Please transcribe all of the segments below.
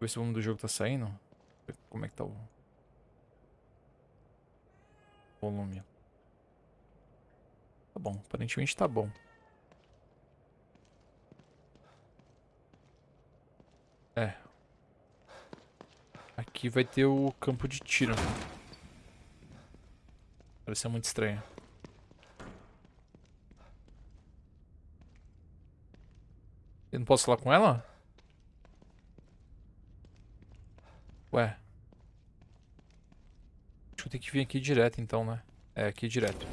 ver se o volume do jogo tá saindo. Como é que tá o volume. Tá bom, aparentemente tá bom. É. Aqui vai ter o campo de tiro. Parece muito estranho. Eu não posso falar com ela? Ué. Acho que eu tenho que vir aqui direto então, né? É, aqui direto.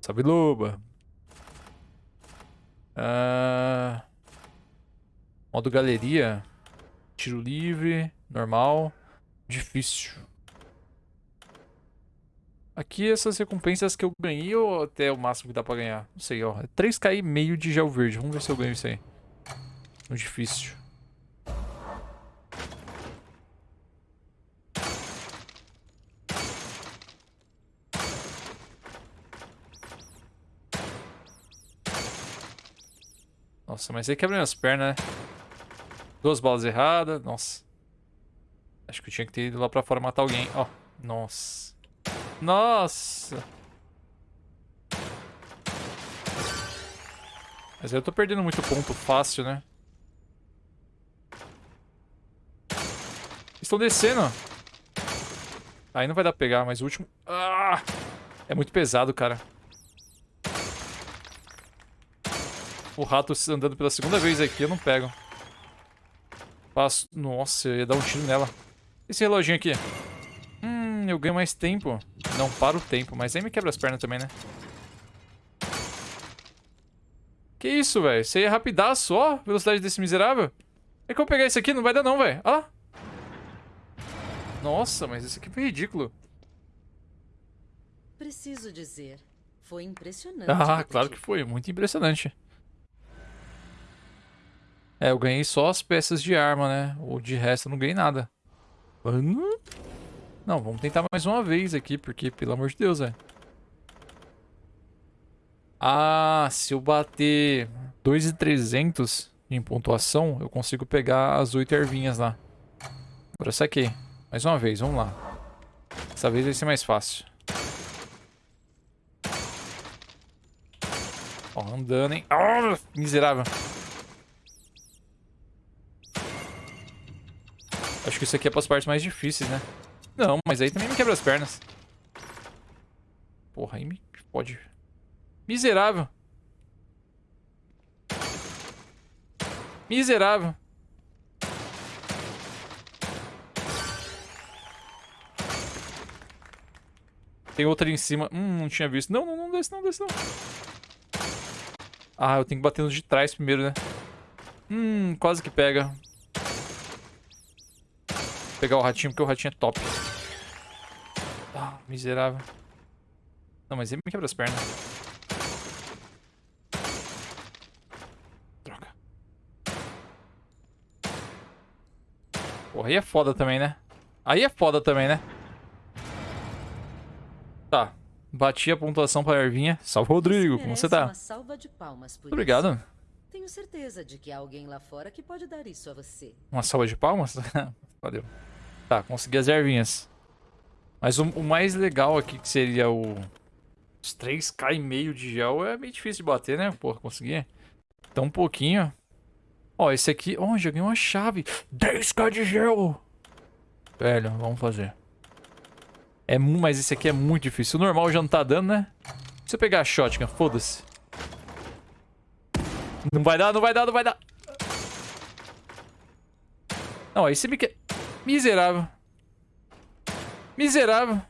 Salve, Loba. Ah... Modo galeria. Tiro livre. Normal. Difícil. Aqui essas recompensas que eu ganhei ou até o máximo que dá pra ganhar? Não sei, ó. 3k e meio de gel verde. Vamos ver se eu ganho isso aí. No difícil. Nossa, mas aí quebra minhas pernas, né? Duas balas erradas. Nossa. Acho que eu tinha que ter ido lá pra fora matar alguém. Ó. Oh, nossa. Nossa. Mas eu tô perdendo muito ponto fácil, né? Estão descendo. Aí não vai dar pra pegar, mas o último... Ah! É muito pesado, cara. O rato andando pela segunda vez aqui, eu não pego. Passo... Nossa, eu ia dar um tiro nela. Esse reloginho aqui. Hum, eu ganho mais tempo. Não para o tempo, mas aí me quebra as pernas também, né? Que isso, velho? Você ia rapidaço, ó. Velocidade desse miserável. É que eu pegar esse aqui, não vai dar não, velho. Ó. Nossa, mas esse aqui foi ridículo. Preciso dizer, foi impressionante. Ah, claro que foi. Muito impressionante. É, eu ganhei só as peças de arma, né? Ou de resto eu não ganhei nada. Mano? Não, vamos tentar mais uma vez aqui, porque, pelo amor de Deus, velho. Ah, se eu bater 2,300 em pontuação, eu consigo pegar as 8 ervinhas lá. Agora saquei. Mais uma vez, vamos lá. Dessa vez vai ser mais fácil. Ó, andando, hein? Oh, miserável. Acho que isso aqui é para as partes mais difíceis, né? Não, mas aí também me quebra as pernas. Porra, aí me pode. Miserável. Miserável. Tem outra ali em cima. Hum, não tinha visto. Não, não, não desce não, desce não. Ah, eu tenho que bater no de trás primeiro, né? Hum, quase que pega pegar o ratinho, porque o ratinho é top. Ah, miserável. Não, mas ele me quebra as pernas. Droga. Porra, aí é foda também, né? Aí é foda também, né? Tá. Bati a pontuação pra Ervinha. Salve, Rodrigo. Como você tá? Muito obrigado. Tenho certeza de que há alguém lá fora que pode dar isso a você. Uma salva de palmas? Valeu. Tá, consegui as ervinhas. Mas o, o, mais legal aqui que seria o... Os 3k e meio de gel é meio difícil de bater, né? Porra, consegui. Então um pouquinho. Ó, esse aqui... Ó, oh, já ganhei uma chave. 10k de gel! Velho, vamos fazer. É, mas esse aqui é muito difícil. O normal já não tá dando, né? Se eu pegar a shotgun, foda-se. Não vai dar, não vai dar, não vai dar. Não, aí você me quer... Miserável. Miserável.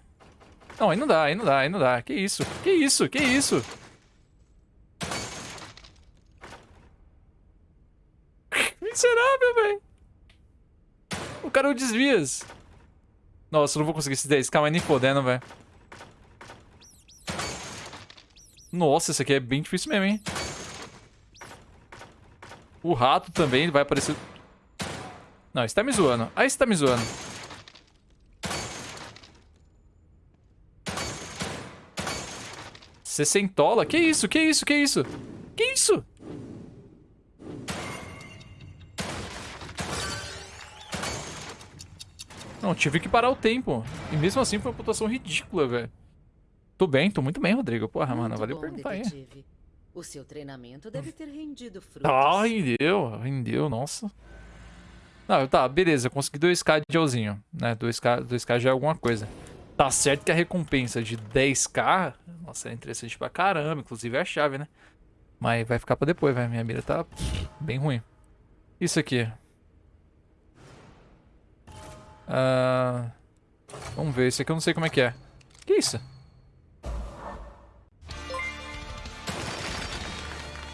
Não, aí não dá, aí não dá, aí não dá. Que isso? Que isso? Que isso? Miserável, velho. O cara o desvias. Nossa, eu não vou conseguir esses 10k, mas nem fodendo, velho. Nossa, esse aqui é bem difícil mesmo, hein? O rato também vai aparecer... Não, você tá me zoando. Aí você tá me zoando. Sessentola? Que isso? Que isso? Que isso? Que isso? Não, tive que parar o tempo. E mesmo assim foi uma pontuação ridícula, velho. Tô bem, tô muito bem, Rodrigo. Porra, mano, Muito valeu bom, perguntar aí. detetive. O seu treinamento deve ter rendido frutos. Ah, rendeu, rendeu, nossa. Não, tá, beleza, consegui 2k de gelzinho, né? 2k, 2k já é alguma coisa. Tá certo que a recompensa de 10k, nossa, é interessante pra caramba, inclusive é a chave, né? Mas vai ficar pra depois, vai. Minha mira tá bem ruim. Isso aqui. Ah, vamos ver, esse aqui eu não sei como é que é. Que isso?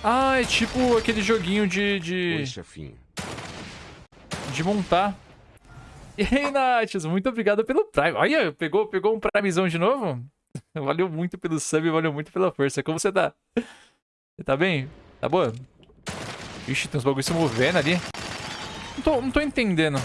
Ah, é tipo aquele joguinho de... de... de montar. E aí, Naths, muito obrigado pelo Prime. Olha, pegou, pegou um Primezão de novo? Valeu muito pelo sub, valeu muito pela força. Como você tá? Você tá bem? Tá boa? Ixi, tem uns bagulho se movendo ali. Não tô, não tô entendendo.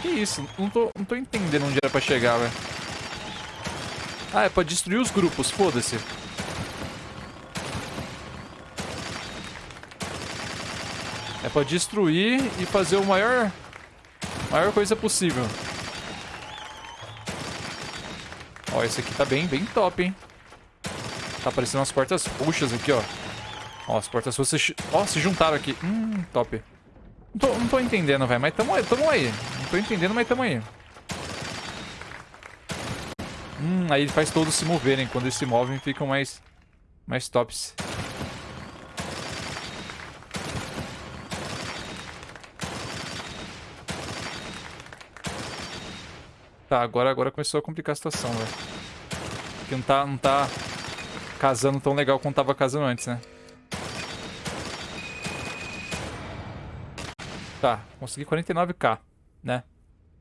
Que isso? Não tô, não tô entendendo onde era pra chegar, velho. Ah, é pra destruir os grupos, foda-se. É pra destruir e fazer o maior... Maior coisa possível. Ó, esse aqui tá bem, bem top, hein? Tá aparecendo umas portas puxas aqui, ó. Ó, as portas roxas... Ó, se juntaram aqui. Hum, top. Não tô, não tô entendendo, velho, mas tamo tamo aí. Não tô entendendo, mas tamo aí. Hum, aí ele faz todos se moverem. Quando eles se movem, ficam mais, mais tops. Tá, agora, agora começou a complicar a situação, velho. Porque não tá, não tá casando tão legal quanto tava casando antes, né? Tá, consegui 49k, né?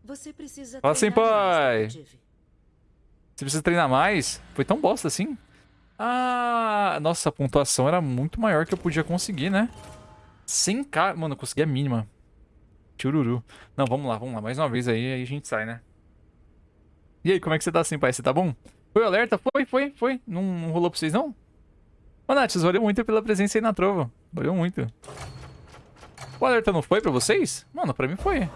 Você precisa Fala assim, treinar mais, pai. Você precisa treinar mais? Foi tão bosta assim? Ah, nossa, a pontuação era muito maior que eu podia conseguir, né? 100k, mano, eu consegui a mínima. Chururu. Não, vamos lá, vamos lá. Mais uma vez aí, aí a gente sai, né? E aí, como é que você tá assim, pai? Você tá bom? Foi o alerta? Foi, foi, foi. Não, não rolou pra vocês, não? Ô, Nath, valeu muito pela presença aí na trova. Valeu muito. O alerta não foi pra vocês? Mano, pra mim foi.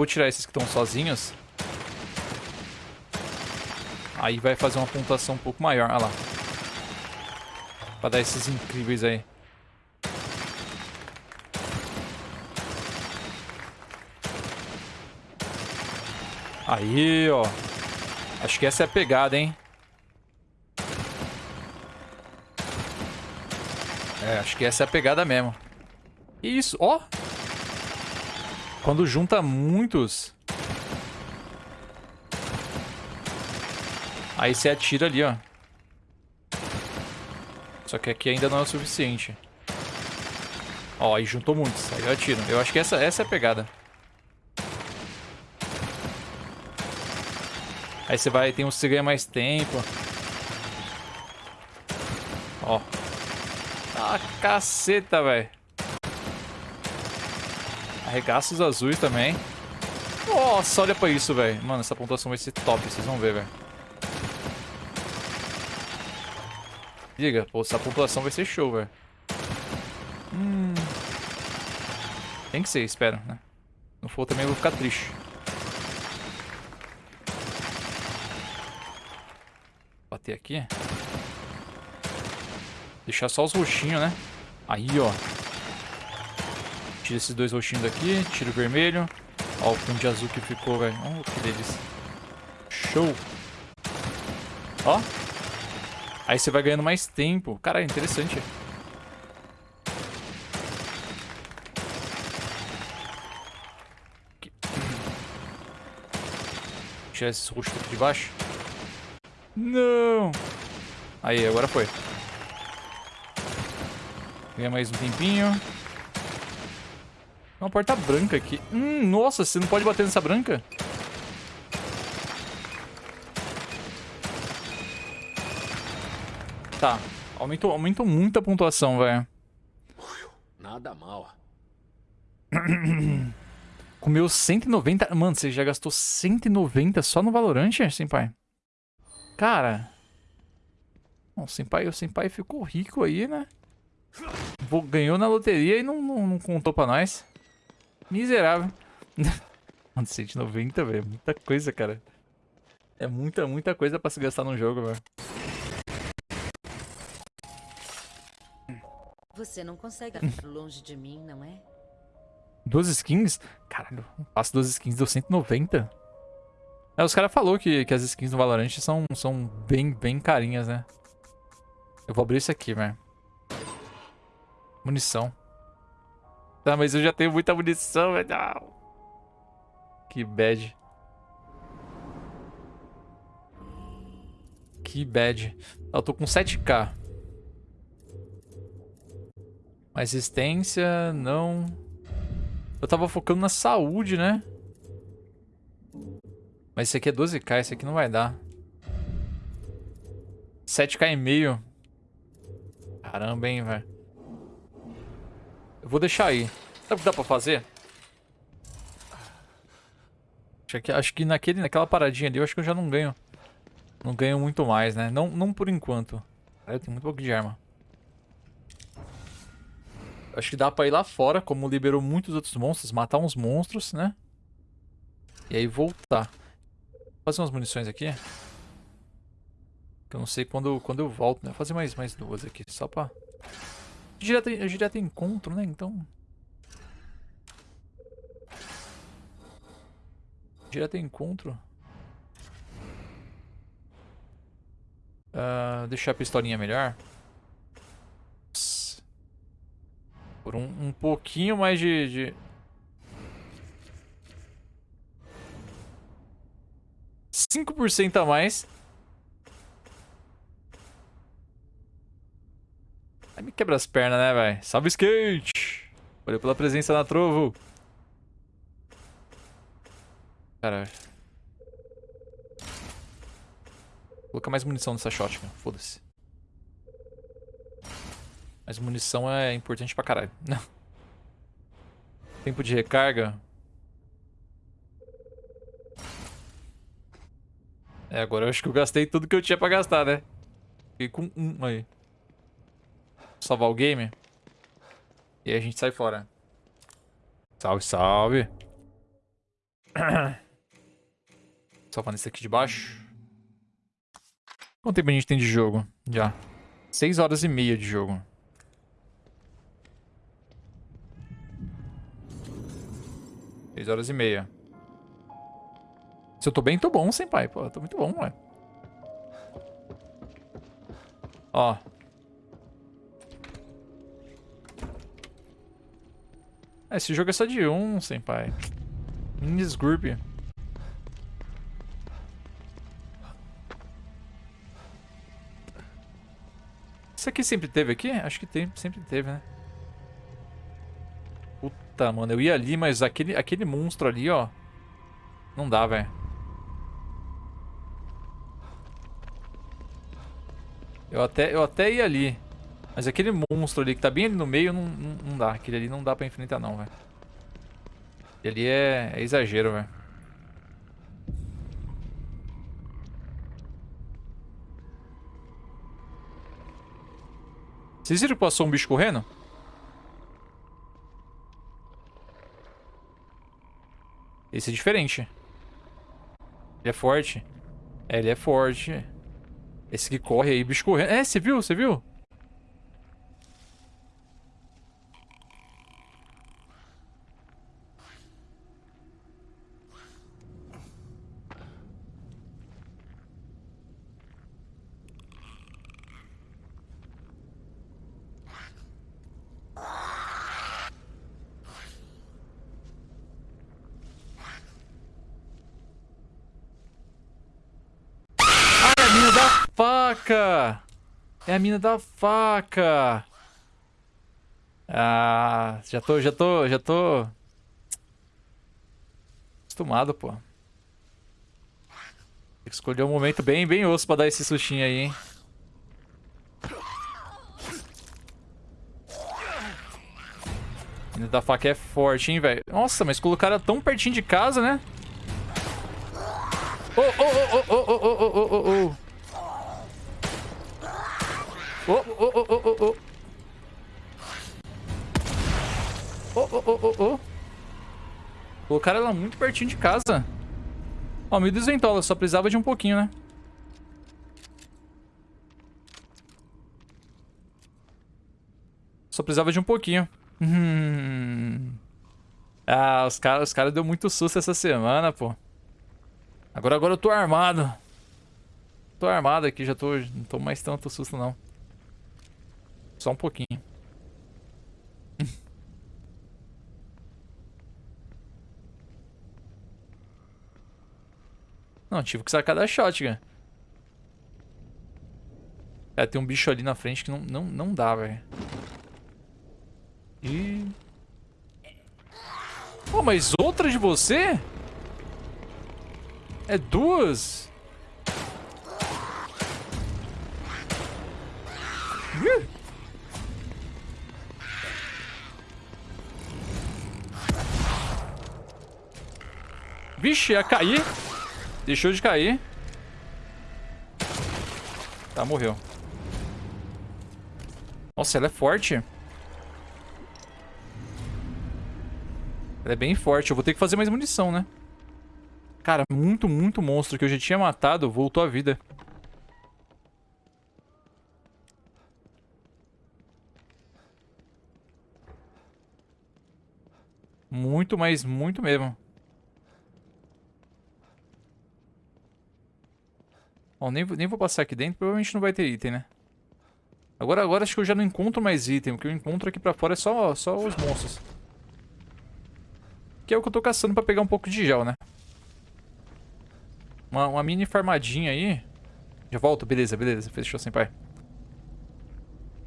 Vou tirar esses que estão sozinhos. Aí vai fazer uma pontuação um pouco maior. Olha lá. Pra dar esses incríveis aí. Aí, ó. Acho que essa é a pegada, hein? É, acho que essa é a pegada mesmo. Isso, ó. Quando junta muitos... Aí você atira ali, ó. Só que aqui ainda não é o suficiente. Ó, aí juntou muitos. Aí eu atiro. Eu acho que essa, essa é a pegada. Aí você vai, tem que você ganha mais tempo. Ó. Ah, caceta, velho. Arregaça os azuis também. Nossa, olha pra isso, velho. Mano, essa pontuação vai ser top, vocês vão ver, velho. Diga, pô, essa pontuação vai ser show, velho. Hum. Tem que ser, espero, né? Não for também eu vou ficar triste. Bater aqui. Deixar só os roxinhos, né? Aí, ó. Tira esses dois roxinhos daqui. Tira o vermelho. Ó, o fundo de azul que ficou, velho. Oh, que delícia. Show. Ó. Aí você vai ganhando mais tempo. Cara, interessante. Aqui. Tirar esses roxos aqui de baixo. Não. Aí, agora foi. Ganha mais um tempinho. Uma porta branca aqui. Hum, nossa, você não pode bater nessa branca? Tá. Aumentou, aumentou muito a pontuação, velho. Nada mal. Comeu 190... Mano, você já gastou 190 só no Valorant, Senpai? Cara... O Senpai, o Senpai ficou rico aí, né? Ganhou na loteria e não, não, não contou pra nós. Miserável. Mano, 190, velho. Muita coisa, cara. É muita, muita coisa pra se gastar num jogo, velho. Você não consegue ficar longe de mim, não é? Duas skins? Caralho, passo duas skins deu 190. É, os caras falaram que, que as skins no Valorant são, são bem, bem carinhas, né? Eu vou abrir isso aqui, velho. Munição. Tá, mas eu já tenho muita munição, velho. Que bad. Que bad. Eu tô com 7k. Resistência, não. Eu tava focando na saúde, né? Mas esse aqui é 12k, esse aqui não vai dar. 7k e meio. Caramba, hein, velho. Eu vou deixar aí. Sabe o que dá pra fazer? Acho que, acho que naquele, naquela paradinha ali eu acho que eu já não ganho. Não ganho muito mais, né? Não, não por enquanto. eu tenho muito pouco de arma. Acho que dá pra ir lá fora, como liberou muitos outros monstros, matar uns monstros, né? E aí voltar. Vou fazer umas munições aqui. Que eu não sei quando, quando eu volto, né? Vou fazer mais, mais duas aqui, só pra... Direto, direto encontro, né? Então... Direto encontro. Uh, deixar a pistolinha melhor. Por um, um pouquinho mais de, de... Cinco por cento a mais. Aí me quebra as pernas, né, velho? Salve skate! Valeu pela presença na Trovo. Caralho. Vou colocar mais munição nessa shotgun. Foda-se. Mas munição é importante pra caralho. Tempo de recarga. É, agora eu acho que eu gastei tudo que eu tinha pra gastar, né? Fiquei com um aí. Salvar o game. E a gente sai fora. Salve, salve. Salvando esse aqui de baixo. Quanto tempo a gente tem de jogo? Já. 6 horas e meia de jogo. Três horas e meia. Se eu tô bem, tô bom, senpai. Pô, tô muito bom, ué. Ó. Esse jogo é só de um, senpai. Minis Group. Isso aqui sempre teve aqui? Acho que tem, sempre teve, né? Puta, mano, eu ia ali, mas aquele, aquele monstro ali, ó. Não dá, velho. Eu até, eu até ia ali. Mas aquele monstro ali que tá bem ali no meio, não, não, não dá. Aquele ali não dá pra enfrentar não, velho. Ele é, é exagero, velho. Vocês viram que passou um bicho correndo? Esse é diferente. Ele é forte. É, ele é forte. Esse que corre aí, bicho correndo. É, você viu? Você viu? Faca! É a mina da faca! Ah, já tô, já tô, já tô... Acostumado, pô. Escolher um momento bem, bem osso pra dar esse sustinho aí, hein? Mina da faca é forte, hein, velho. Nossa, mas colocaram ela tão pertinho de casa, né? Ô, ô, ô, ô, ô, ô, ô, ô, ô, ô. Ô, ô, ô, ô, ô, ô. Ô, ô, ô, ô, ô. Colocaram ela muito pertinho de casa. Ó, me desventola, só precisava de um pouquinho, né? Só precisava de um pouquinho. Hum. Ah, os caras os cara deu muito susto essa semana, pô. Agora, agora eu tô armado. Tô armado aqui, já tô... Não tô mais tanto susto, não. Só um pouquinho. Não, tive que sacar da shotgun. Cara, tem um bicho ali na frente que não, não, não dá, velho. E... Pô, mas outra de você? É duas? Ih! Vixe, ia cair. Deixou de cair. Tá, morreu. Nossa, ela é forte. Ela é bem forte. Eu vou ter que fazer mais munição, né? Cara, muito, muito monstro que eu já tinha matado voltou à vida. Muito, mas muito mesmo. Bom, nem, nem vou passar aqui dentro, provavelmente não vai ter item, né? Agora, agora acho que eu já não encontro mais item. O que eu encontro aqui pra fora é só, só os monstros. Que é o que eu tô caçando pra pegar um pouco de gel, né? Uma, uma mini farmadinha aí. Já volto, beleza, beleza. Fechou, sem pai.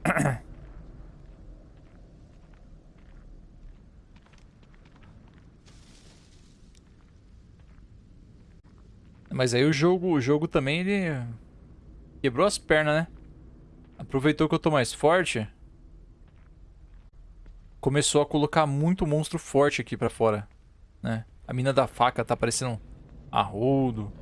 Mas aí o jogo, o jogo também, ele quebrou as pernas, né? Aproveitou que eu tô mais forte. Começou a colocar muito monstro forte aqui pra fora, né? A mina da faca tá parecendo arrudo.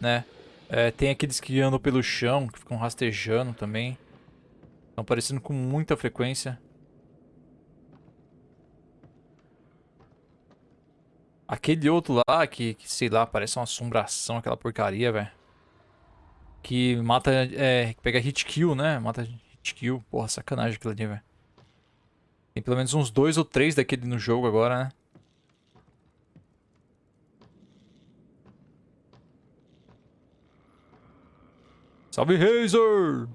Né? É, tem aqueles que andam pelo chão, que ficam rastejando também. Estão aparecendo com muita frequência. Aquele outro lá, que, que, sei lá, parece uma assombração, aquela porcaria, velho. Que mata, é, pega hit kill, né? Mata hit kill. Porra, sacanagem aquilo ali, velho. Tem pelo menos uns dois ou três daquele no jogo agora, né? Salve, Razer!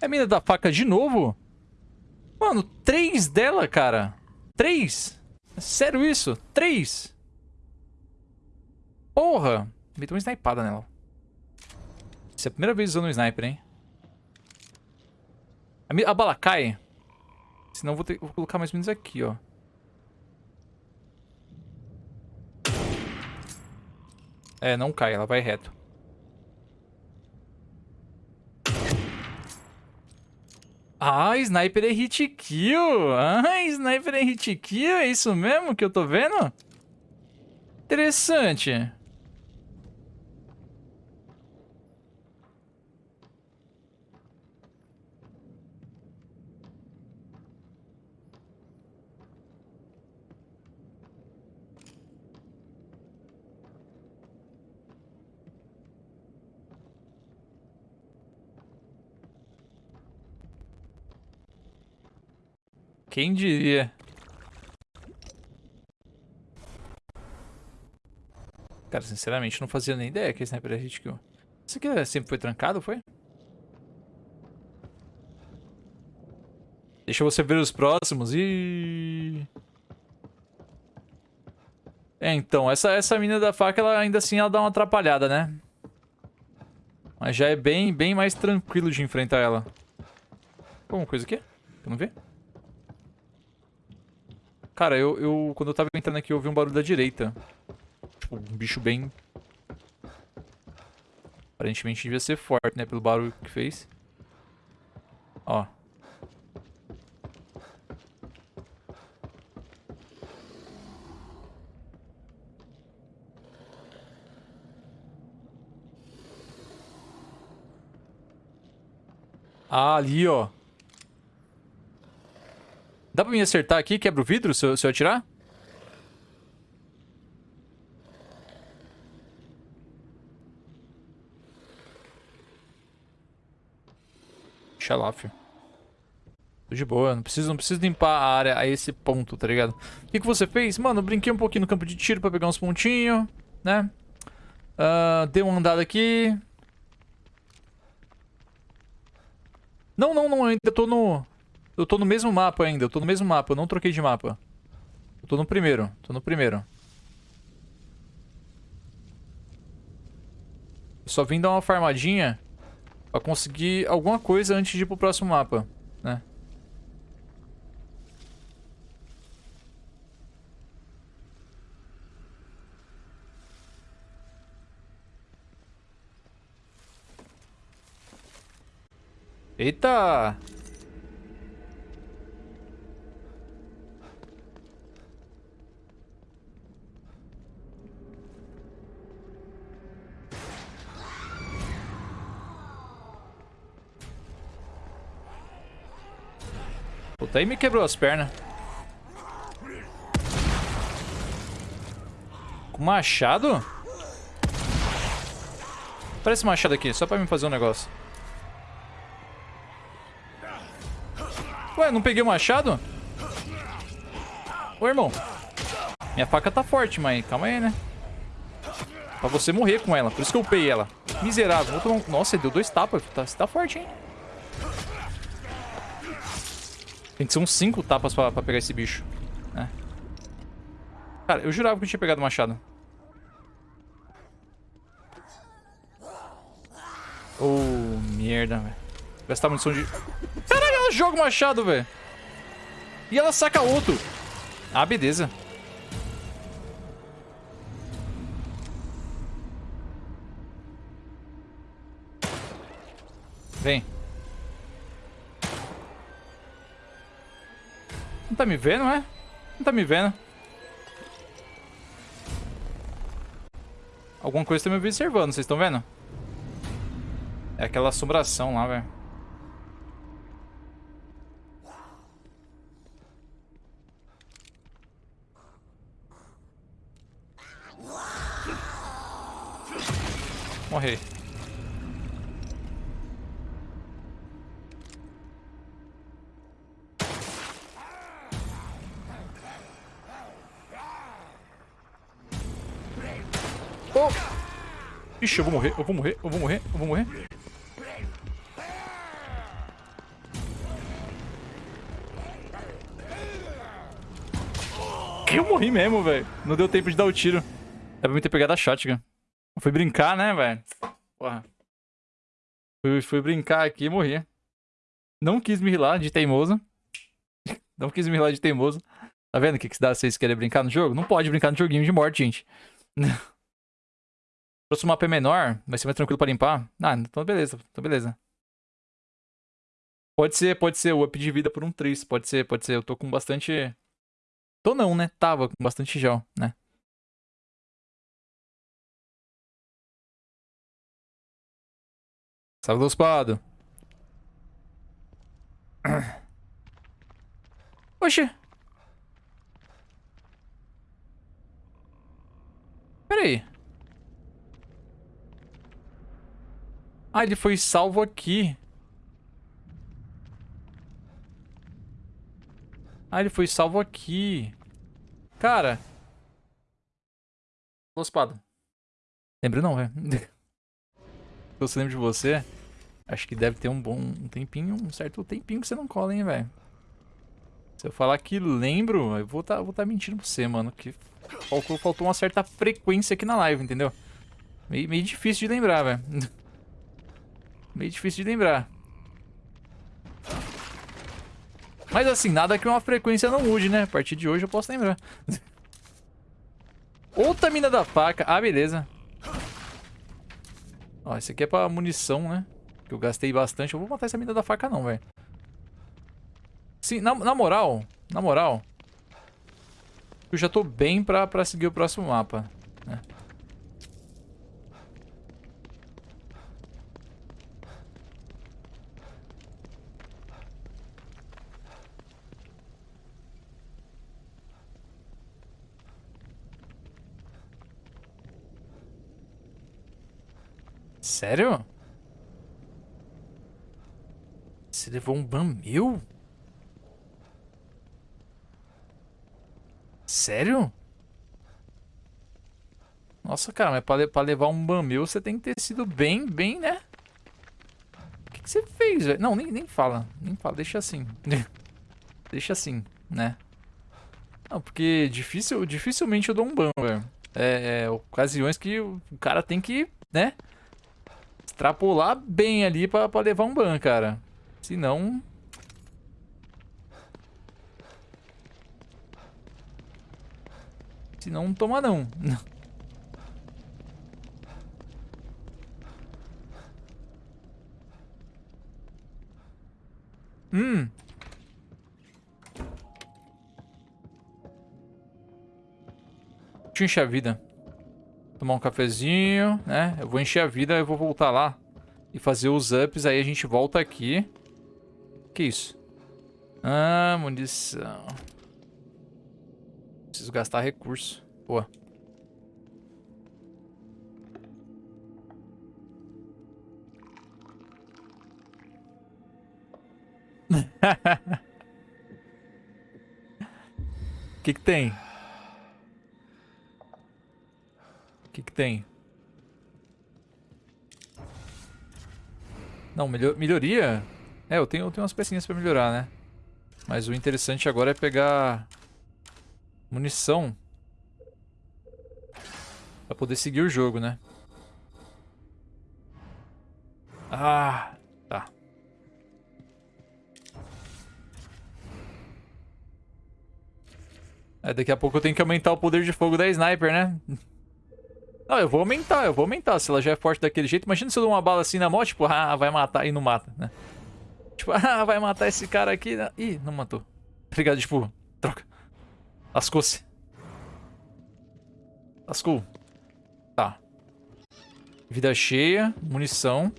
É a mina da faca de novo? Mano, três dela, cara. Três? É sério isso? Três? Porra! Meteu uma snipada nela. Essa é a primeira vez usando um sniper, hein? A, bala cai. Senão vou, ter, vou colocar mais menos aqui, ó. É, não cai, ela vai reto. Ah, sniper é hit kill. Ah, sniper é hit kill. É isso mesmo que eu tô vendo? Interessante. Quem diria? Cara, sinceramente, não fazia nem ideia que esse sniper era hit kill. Isso aqui é- sempre foi trancado, foi? Deixa você ver os próximos. E É, então, essa, essa mina da faca, ela ainda assim ela dá uma atrapalhada, né? Mas já é bem, bem mais tranquilo de enfrentar ela. Alguma coisa aqui? Eu não vi? Cara, eu, eu quando eu tava entrando aqui, eu ouvi um barulho da direita. Tipo, um bicho bem... Aparentemente devia ser forte, né? Pelo barulho que fez. Ó. Ah, ali, ó. Dá pra me acertar aqui? Quebra o vidro se eu, se eu atirar? Deixa. Tô de boa, não preciso, não preciso limpar a área a esse ponto, tá ligado? O que, que você fez? Mano, eu brinquei um pouquinho no campo de tiro pra pegar uns pontinhos, né? Uh, dei uma andada aqui. Não, não, não, ainda tô no... Eu tô no mesmo mapa ainda, eu tô no mesmo mapa, eu não troquei de mapa. Eu tô no primeiro, tô no primeiro. Só vim dar uma farmadinha pra conseguir alguma coisa antes de ir pro próximo mapa, né? Eita! Puta, aí me quebrou as pernas. Com machado? Parece machado aqui, só pra me fazer um negócio. Ué, não peguei o machado? Ô, irmão. Minha faca tá forte, mas calma aí, né? Pra você morrer com ela. Por isso que eu upei ela. Miserável. Um... Nossa, deu dois tapas. Tá, você tá forte, hein? Tem que ser uns cinco tapas pra, pra pegar esse bicho. É. Cara, eu jurava que eu tinha pegado o machado. Oh, merda, velho. Gastar munição de... Caralho, ela joga o machado, velho. E ela saca outro. Ah, beleza. Vem. Não tá me vendo, é? Não tá me vendo. Alguma coisa tá me observando, vocês estão vendo? É aquela assombração lá, velho. Morri. Oh! Ixi, eu vou morrer, eu vou morrer, eu vou morrer, eu vou morrer. Que eu morri mesmo, velho. Não deu tempo de dar o tiro. É pra me ter pegado a shotgun. Fui brincar, né, velho? Porra. Fui, fui brincar aqui e morri. Não quis me rilar de teimoso. Não quis me rilar de teimoso. Tá vendo o que, que dá se vocês querem brincar no jogo? Não pode brincar no joguinho de morte, gente. O mapa é menor, vai ser mais tranquilo pra limpar. Ah, então beleza, então beleza. Pode ser, pode ser o up de vida por um 3. Pode ser, pode ser. Eu tô com bastante... Tô não, né? Tava com bastante gel, né? Salve do espado. Oxi. Pera aí. Ah, ele foi salvo aqui. Ah, ele foi salvo aqui. Cara. Ô, espada. Lembro não, velho. Se você lembra de você, acho que deve ter um bom um tempinho, um certo tempinho que você não cola, hein, velho. Se eu falar que lembro, eu vou tá, vou tá mentindo pra você, mano. Que faltou, faltou uma certa frequência aqui na live, entendeu? Meio, meio difícil de lembrar, velho. meio difícil de lembrar. Mas assim, nada que uma frequência não mude, né? A partir de hoje eu posso lembrar. Outra mina da faca. Ah, beleza. Ó, esse aqui é pra munição, né? Que eu gastei bastante. Eu vou matar essa mina da faca não, velho. Sim, na, na moral, na moral, eu já tô bem pra, pra seguir o próximo mapa, né? Sério? Você levou um ban meu? Sério? Nossa, cara, mas pra, pra levar um ban meu, você tem que ter sido bem, bem, né? O que, que você fez, velho? Não, nem, nem fala. Nem fala, deixa assim. deixa assim, né? Não, porque difícil, dificilmente eu dou um ban, velho. É, é, ocasiões que o cara tem que, né? Extrapolar bem ali pra, pra levar um ban, cara. Senão, Se não, toma não. hum. Deixa eu encher a vida. Tomar um cafezinho, né? Eu vou encher a vida, eu vou voltar lá e fazer os ups. Aí a gente volta aqui. Que isso? Ah, munição. Preciso gastar recurso. Boa. O que que tem? O que que tem? Não, melhor, melhoria? É, eu tenho, eu tenho umas pecinhas pra melhorar, né? Mas o interessante agora é pegar munição. Pra poder seguir o jogo, né? Ah, tá. É, daqui a pouco eu tenho que aumentar o poder de fogo da sniper, né? Não, eu vou aumentar, eu vou aumentar. Se ela já é forte daquele jeito. Imagina se eu dou uma bala assim na mão, tipo, ah, vai matar e não mata, né? Tipo, ah, vai matar esse cara aqui. Né? Ih, não matou. Obrigado, tipo, troca. Lascou-se. Lascou. Tá. Vida cheia, munição,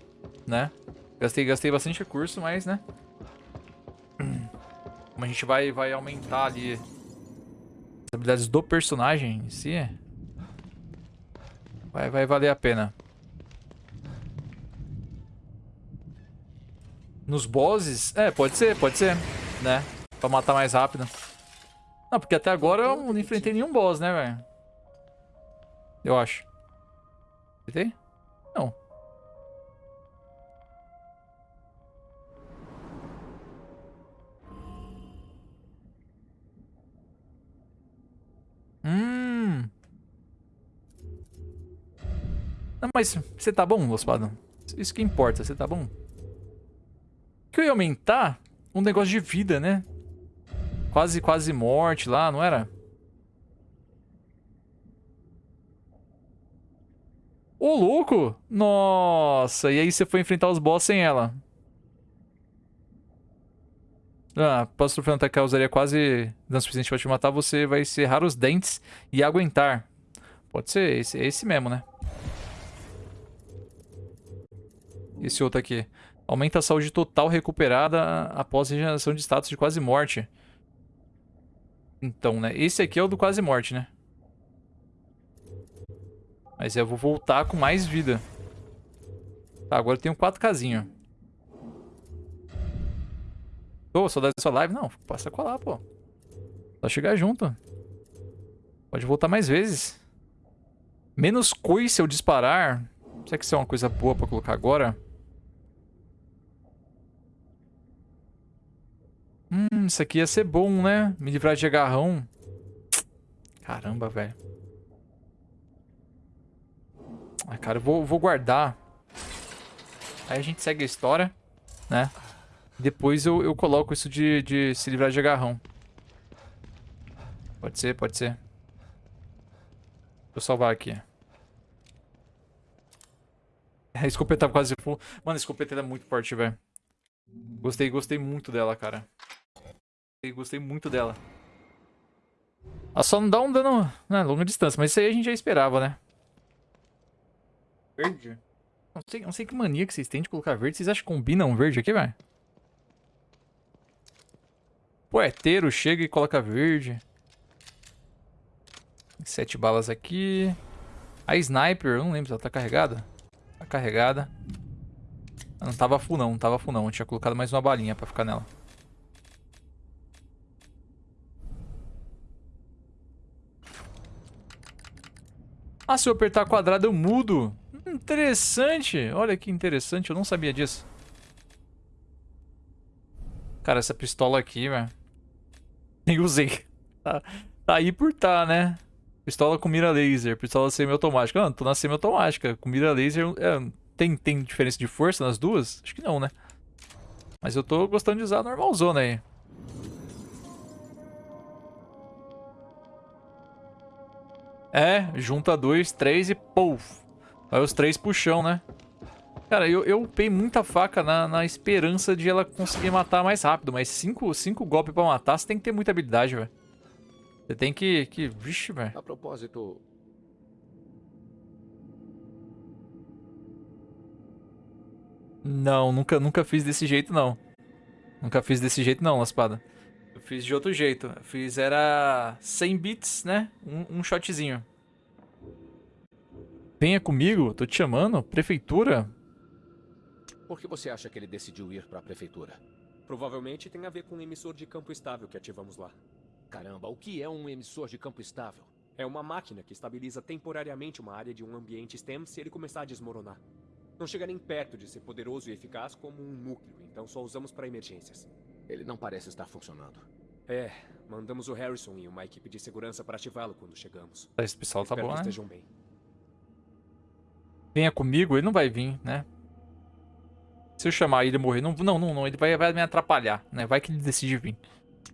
né? Gastei, gastei bastante recurso, mas, né? Como a gente vai, vai aumentar ali as habilidades do personagem em si, vai, vai valer a pena. Nos bosses, é, pode ser, pode ser, né? Pra matar mais rápido. Não, porque até agora eu não enfrentei nenhum boss, né, velho? Eu acho. Enfrentei? Não. Hum. Não, mas você tá bom, Ospadão? Isso que importa, você tá bom? Que eu ia aumentar um negócio de vida, né? Quase, quase morte lá, não era? Ô, louco! Nossa, e aí você foi enfrentar os boss sem ela. Ah, posso troféu que causaria quase dano suficiente pra te matar, você vai serrar os dentes e aguentar. Pode ser esse, esse mesmo, né? Esse outro aqui. Aumenta a saúde total recuperada após regeneração de status de quase morte. Então, né? Esse aqui é o do quase morte, né? Mas eu vou voltar com mais vida. Tá, agora eu tenho quatro casinhas. Ô, oh, saudade da sua live? Não, passa a colar, pô. Só chegar junto. Pode voltar mais vezes. Menos coice eu disparar. Será que isso é uma coisa boa pra colocar agora? Hum, isso aqui ia ser bom, né? Me livrar de agarrão. Caramba, velho. Ah, cara, eu vou, vou guardar. Aí a gente segue a história, né? Depois eu, eu coloco isso de, de se livrar de agarrão. Pode ser, pode ser. Vou salvar aqui. A escopeta quase full. Mano, a escopeta é muito forte, velho. Gostei, gostei muito dela, cara. Gostei, gostei muito dela. Ela só não dá um dano, né, longa distância, mas isso aí a gente já esperava, né? Verde? Não sei, não sei que mania que vocês têm de colocar verde. Vocês acham que combina um verde aqui, velho? Poeteiro chega e coloca verde. Sete balas aqui. A sniper, eu não lembro se ela tá carregada. Tá carregada. Não tava full não, não tava full não. Eu tinha colocado mais uma balinha pra ficar nela. Ah, se eu apertar quadrado eu mudo. Interessante. Olha que interessante, eu não sabia disso. Cara, essa pistola aqui, velho. Nem usei. Tá, tá aí por tá, né? Pistola com mira laser, pistola semi-automática. Ah, tô na semi-automática. Com mira laser, é, tem, tem diferença de força nas duas? Acho que não, né? Mas eu tô gostando de usar a normalzona aí. É, junta dois, três e pouf. Vai os três puxão, né? Cara, eu, eu upei muita faca na, na esperança de ela conseguir matar mais rápido. Mas cinco, cinco golpes pra matar, você tem que ter muita habilidade, velho. Você tem que... que... Vixe, velho. A propósito... Não, nunca, nunca fiz desse jeito, não. Nunca fiz desse jeito, não, espada. Eu fiz de outro jeito. Eu fiz, era 100 bits, né? Um, um shotzinho. Venha comigo, tô te chamando. Prefeitura? Por que você acha que ele decidiu ir para a prefeitura? Provavelmente tem a ver com o emissor de campo estável que ativamos lá. Caramba, o que é um emissor de campo estável? É uma máquina que estabiliza temporariamente uma área de um ambiente STEM se ele começar a desmoronar. Não chega nem perto de ser poderoso e eficaz como um núcleo, então só usamos para emergências. Ele não parece estar funcionando. É, mandamos o Harrison e uma equipe de segurança para ativá-lo quando chegamos. Esse pessoal tá Espero bom, que né? estejam bem. Venha comigo, ele não vai vir, né? Se eu chamar ele e morrer, não, não, não, não, ele vai, vai me atrapalhar, né? Vai que ele decide vir.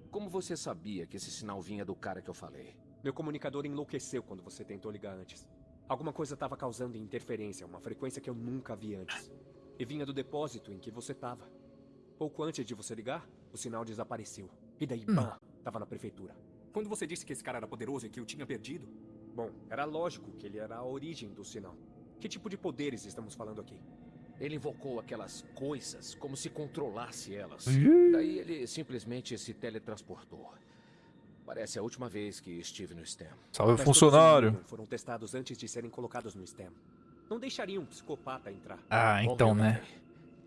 Como você sabia que esse sinal vinha do cara que eu falei? Meu comunicador enlouqueceu quando você tentou ligar antes. Alguma coisa estava causando interferência, uma frequência que eu nunca vi antes. E vinha do depósito em que você estava. Pouco antes de você ligar, o sinal desapareceu. E daí, pá, tava na prefeitura. Quando você disse que esse cara era poderoso e que eu tinha perdido, bom, era lógico que ele era a origem do sinal. Que tipo de poderes estamos falando aqui? Ele invocou aquelas coisas como se controlasse elas. Daí ele simplesmente se teletransportou. Parece a última vez que estive no STEM. Salve Mas funcionário. foram testados antes de serem colocados no STEM. Não deixaria um psicopata entrar. Ah, então, eu né?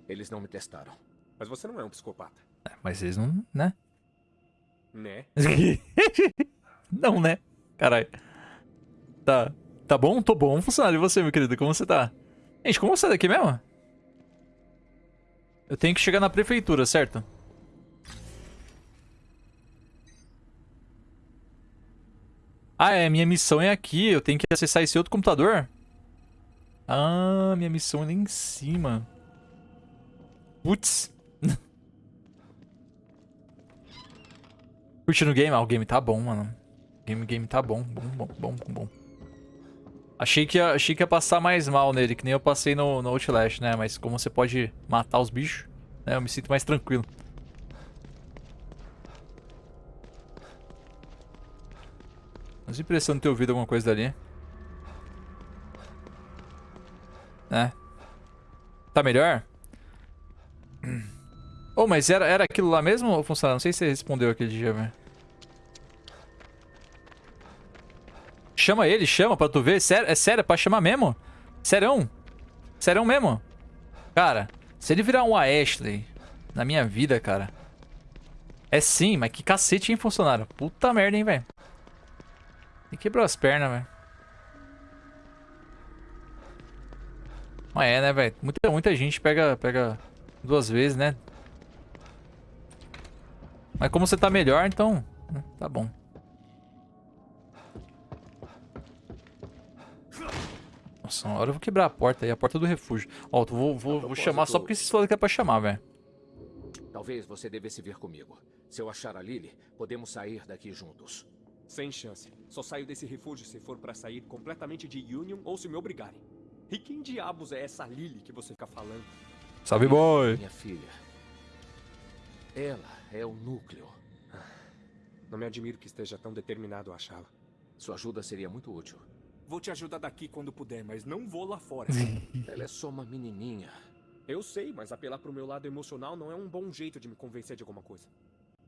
Eles não me testaram. Mas você não é um psicopata, É, Mas eles não, né? né? não, né? Caralho. Tá. Tá bom? Tô bom, funcionário. E você, meu querido? Como você tá? Gente, como você é daqui mesmo? Eu tenho que chegar na prefeitura, certo? Ah, é. Minha missão é aqui. Eu tenho que acessar esse outro computador? Ah, minha missão é lá em cima. Putz. Curtindo o game? Ah, o game tá bom, mano. Game, game tá bom. Bom, bom, bom, bom. Achei que, ia, achei que ia passar mais mal nele, que nem eu passei no, no Outlast, né? Mas como você pode matar os bichos, né? Eu me sinto mais tranquilo. Mas impressão de ter ouvido alguma coisa dali. É. Tá melhor? Oh, mas era, era aquilo lá mesmo, funcionário? Não sei se você respondeu aquele dia, velho. Chama ele, chama pra tu ver. Sério, é sério, é pra chamar mesmo? Serão? Serão mesmo? Cara, se ele virar um Ashley na minha vida, cara. É sim, mas que cacete, hein, funcionário? Puta merda, hein, velho. Ele quebrou as pernas, velho. Mas é, né, velho? Muita, muita gente pega, pega duas vezes, né? Mas como você tá melhor, então... né, Tá bom. Nossa, uma hora eu vou quebrar a porta aí, a porta do refúgio. Ó, eu vou, vou, vou chamar só porque vocês falaram que é pra chamar, velho. Talvez você devesse vir comigo. Se eu achar a Lily, podemos sair daqui juntos. Sem chance. Só saio desse refúgio se for pra sair completamente de Union ou se me obrigarem. E quem diabos é essa Lily que você fica falando? Salve, boy! Minha filha. Ela é o núcleo. Não me admiro que esteja tão determinado a achá-la. Sua ajuda seria muito útil. Vou te ajudar daqui quando puder, mas não vou lá fora. Ela é só uma menininha. Eu sei, mas apelar pro meu lado emocional não é um bom jeito de me convencer de alguma coisa.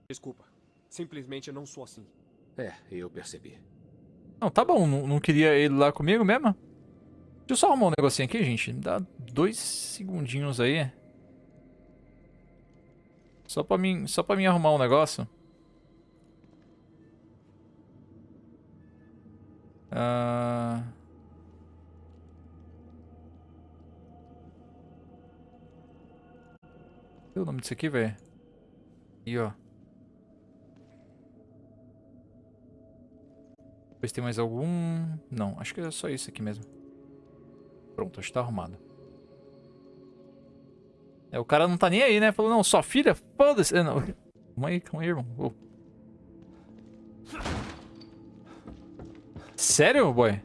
Desculpa. Simplesmente eu não sou assim. É, eu percebi. Não, tá bom, não, não queria ele lá comigo mesmo? Deixa eu só arrumar um negocinho aqui, gente. Dá dois segundinhos aí. Só pra mim, só pra mim arrumar um negócio. Ah... Cadê o nome disso aqui, velho? Aí, ó. Se tem mais algum... Não, acho que é só isso aqui mesmo. Pronto, acho que tá arrumado. É, o cara não tá nem aí, né? Falou, não, sua filha? Foda-se. É. Calma aí, calma aí, irmão. Ô. Sério, boy?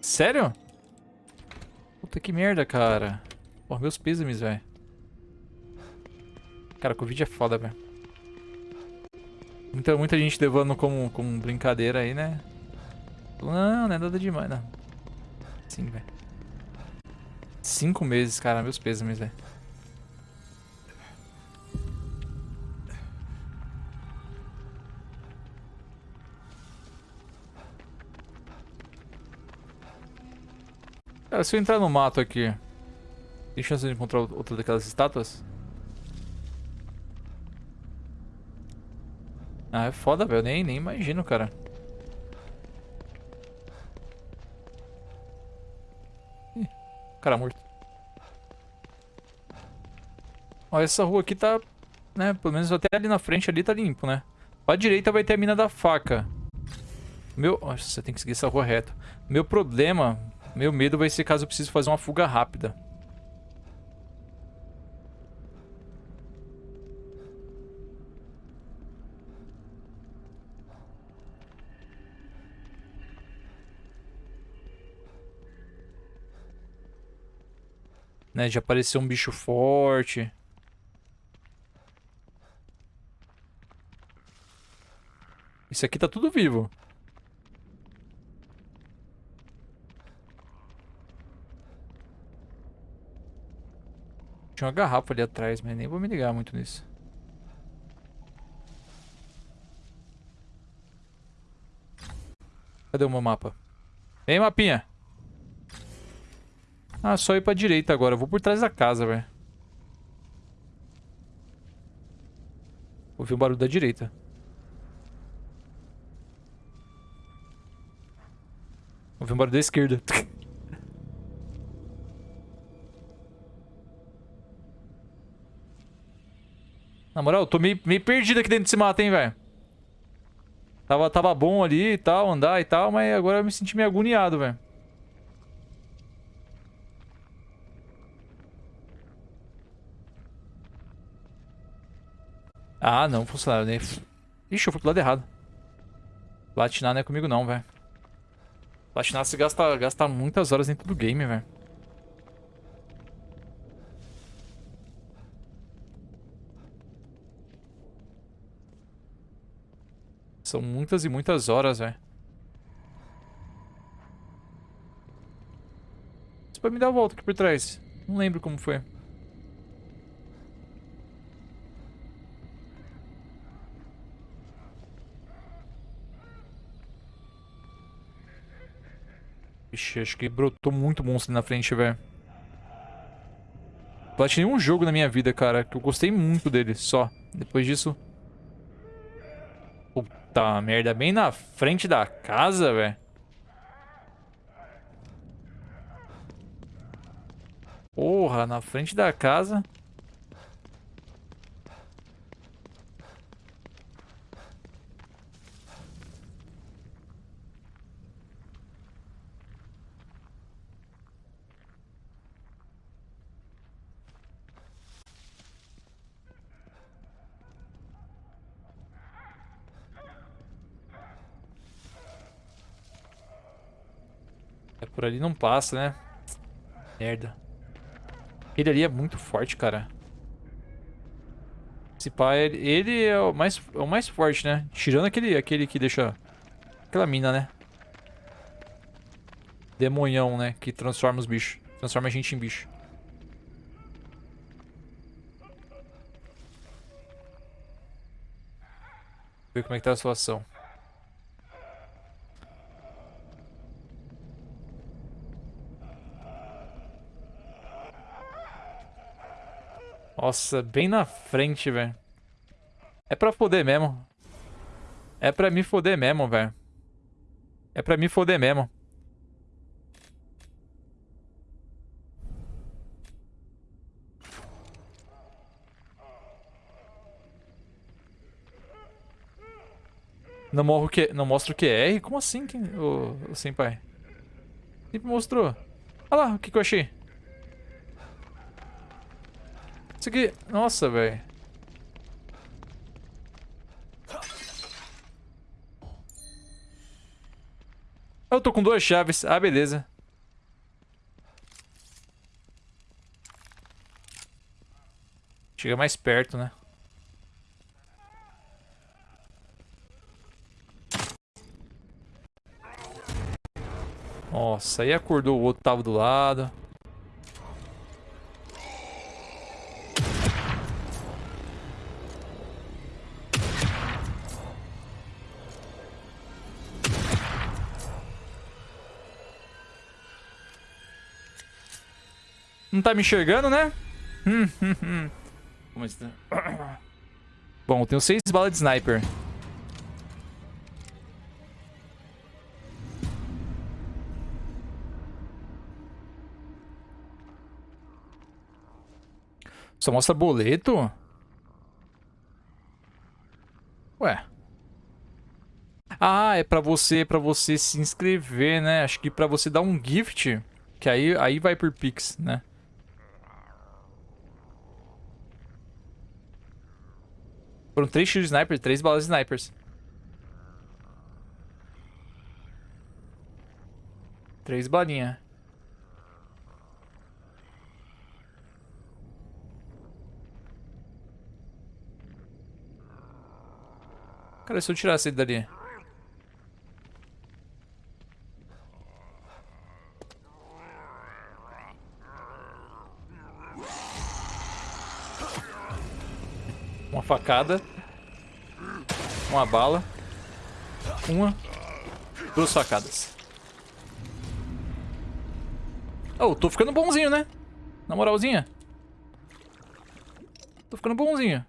Sério? Puta que merda, cara. Pô, meus pêsames, velho. Cara, Covid é foda, velho. Muita, muita gente levando como, como brincadeira aí, né? Não, não é nada demais, não. Sim, velho. Cinco meses, cara. Meus pêsames, velho. Cara, se eu entrar no mato aqui, tem chance de encontrar outra daquelas estátuas? Ah, é foda, velho. Nem, nem imagino, cara. Ih, cara morto. Ó, essa rua aqui tá... Né, pelo menos até ali na frente ali tá limpo, né? Pra direita vai ter a mina da faca. Meu... Nossa, você tem que seguir essa rua reta. Meu problema... Meu medo vai ser caso eu precise fazer uma fuga rápida. Né, já apareceu um bicho forte. Isso aqui tá tudo vivo. Tinha uma garrafa ali atrás, mas nem vou me ligar muito nisso. Cadê o meu mapa? Vem, mapinha! Ah, só ir pra direita agora. Eu vou por trás da casa, velho. Ouvi o barulho da direita. Ouvi um barulho da esquerda. Na moral, eu tô meio, meio perdido aqui dentro desse mato, hein, velho. Tava, tava bom ali e tal, andar e tal, mas agora eu me senti meio agoniado, velho. Ah, não, funcionário. Nem... Ixi, eu fui pro lado errado. Platinar não é comigo não, velho. Platinar se gasta, gasta muitas horas dentro do game, velho. São muitas e muitas horas, velho. Você pode me dar a volta aqui por trás. Não lembro como foi. Ixi, acho que brotou muito monstro ali na frente, velho. Platinei um jogo na minha vida, cara, que eu gostei muito dele, só. Depois disso... Puta merda, bem na frente da casa, velho. Porra, na frente da casa. Por ali não passa, né? Merda. Ele ali é muito forte, cara. Esse pai, ele, ele é o mais, é o mais forte, né? Tirando aquele, aquele que deixa... Aquela mina, né? Demonhão, né? Que transforma os bichos. Transforma a gente em bicho. Ver como é que tá a situação. Nossa, bem na frente, velho. É pra foder mesmo. É pra me foder mesmo, velho. É pra me foder mesmo. Não, morro não mostra o QR? Como assim, o, o senpai? Sempre mostrou. Olha lá, o que, que eu achei. Aqui... Nossa, velho. Eu tô com duas chaves. Ah, beleza. Chega mais perto, né? Nossa, aí acordou o outro tava do lado. Não tá me enxergando, né? Hum, hum, hum. Como está? Bom, eu tenho seis balas de sniper. Só mostra boleto? Ué. Ah, é pra você, pra você se inscrever, né? Acho que pra você dar um gift, que aí, aí vai por Pix, né? Foram três tiros sniper, três balas snipers. Três balinhas. Cara, se eu tirasse ele dali. Uma facada. Uma bala. Uma. Duas facadas. Oh, tô ficando bonzinho, né? Na moralzinha. Tô ficando bonzinho.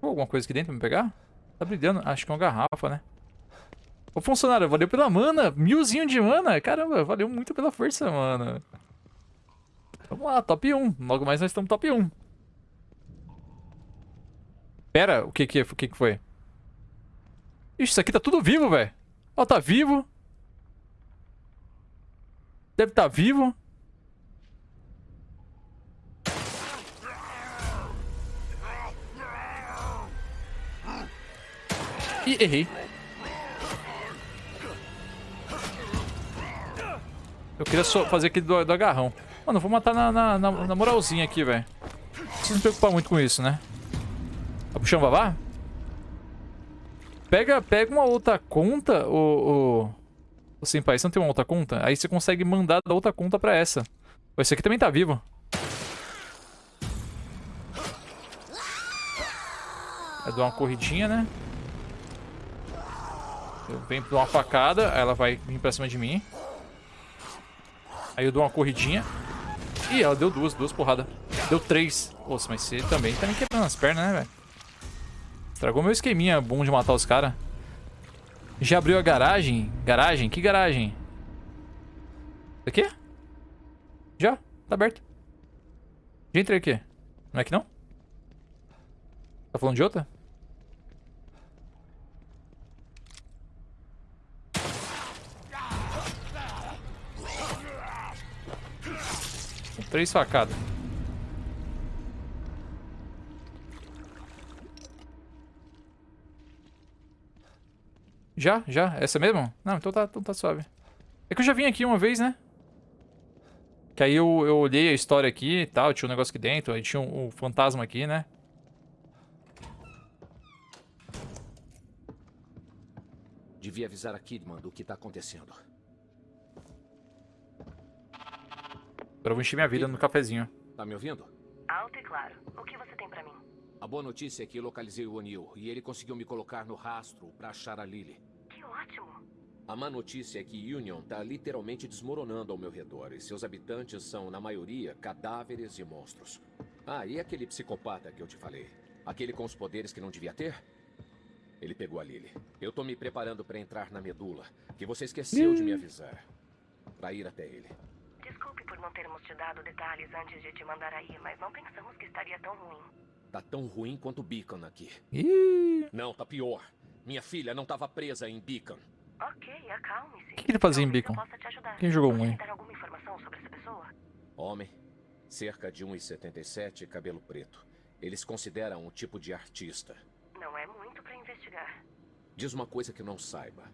Alguma coisa aqui dentro pra me pegar? Tá brilhando. Acho que é uma garrafa, né? Ô, funcionário, valeu pela mana. Milzinho de mana. Caramba, valeu muito pela força, mano. Vamos lá, top 1. Logo mais nós estamos top 1. Pera, o que que, o que que foi? Ixi, isso aqui tá tudo vivo, velho. Ó, tá vivo. Deve estar tá vivo. Ih, errei. Eu queria só fazer aquele do, do agarrão. Mano, vou matar na, na, na, na moralzinha aqui, velho. Não precisa me preocupar muito com isso, né? Tá puxando babá? Pega, pega uma outra conta, o, o, o Senpai. Você não tem uma outra conta? Aí você consegue mandar da outra conta pra essa. Esse aqui também tá vivo. Vai dar uma corridinha, né? Eu venho pra uma facada, aí ela vai vir pra cima de mim. Aí eu dou uma corridinha. Ih, ela deu duas, duas porradas. Deu três. Nossa, mas você também tá me quebrando as pernas, né, velho? Estragou meu esqueminha bom de matar os caras. Já abriu a garagem? Garagem? Que garagem? Isso aqui? Já, tá aberto. Já entrei aqui. Não é que não? Tá falando de outra? Três facadas. Já? Já? Essa mesmo? Não, então tá, então tá suave. É que eu já vim aqui uma vez, né? Que aí eu, eu olhei a história aqui e tal, tinha um negócio aqui dentro, aí tinha um, um fantasma aqui, né? Devia avisar a Kidman do que tá acontecendo. Agora eu vou encher minha vida no cafezinho. Tá me ouvindo? Alto e claro. O que você tem pra mim? A boa notícia é que localizei o O'Neill e ele conseguiu me colocar no rastro pra achar a Lily. Que ótimo. A má notícia é que Union tá literalmente desmoronando ao meu redor e seus habitantes são, na maioria, cadáveres e monstros. Ah, e aquele psicopata que eu te falei? Aquele com os poderes que não devia ter? Ele pegou a Lily. Eu tô me preparando pra entrar na medula, que você esqueceu de me avisar. Pra ir até ele. Desculpe por não termos te dado detalhes antes de te mandar aí, mas não pensamos que estaria tão ruim. Tá tão ruim quanto Beacon aqui. Ih, Não, tá pior. Minha filha não tava presa em Beacon. Ok, acalme-se. O que que ele fazia em Beacon? Quem jogou Pode um, me hein? dar alguma informação sobre essa pessoa? Homem, cerca de 1,77 e cabelo preto. Eles consideram um tipo de artista. Não é muito pra investigar. Diz uma coisa que não saiba.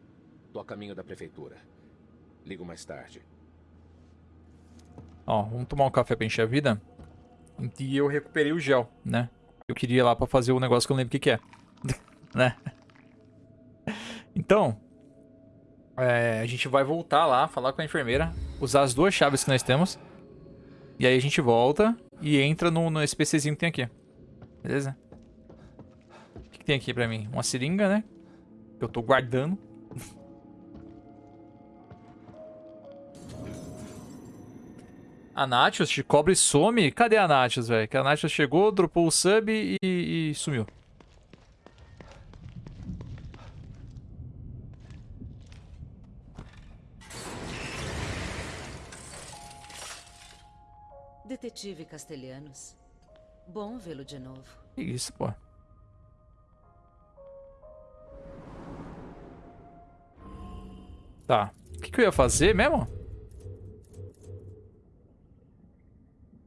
Tô a caminho da prefeitura. Ligo mais tarde. Ó, vamos tomar um café pra encher a vida. E eu recuperei o gel, né? Eu queria ir lá pra fazer o negócio que eu não lembro o que, que é. né? Então, é, a gente vai voltar lá, falar com a enfermeira, usar as duas chaves que nós temos. E aí a gente volta e entra no, no esse PCzinho que tem aqui. Beleza? O que, que tem aqui pra mim? Uma seringa, né? Que eu tô guardando. A Natius te cobre e some? Cadê a Natius, velho? Que a Natius chegou, dropou o sub e, e sumiu. Detetive Castelhanos. Bom vê-lo de novo. Que isso, pô. Tá. O que, que eu ia fazer mesmo?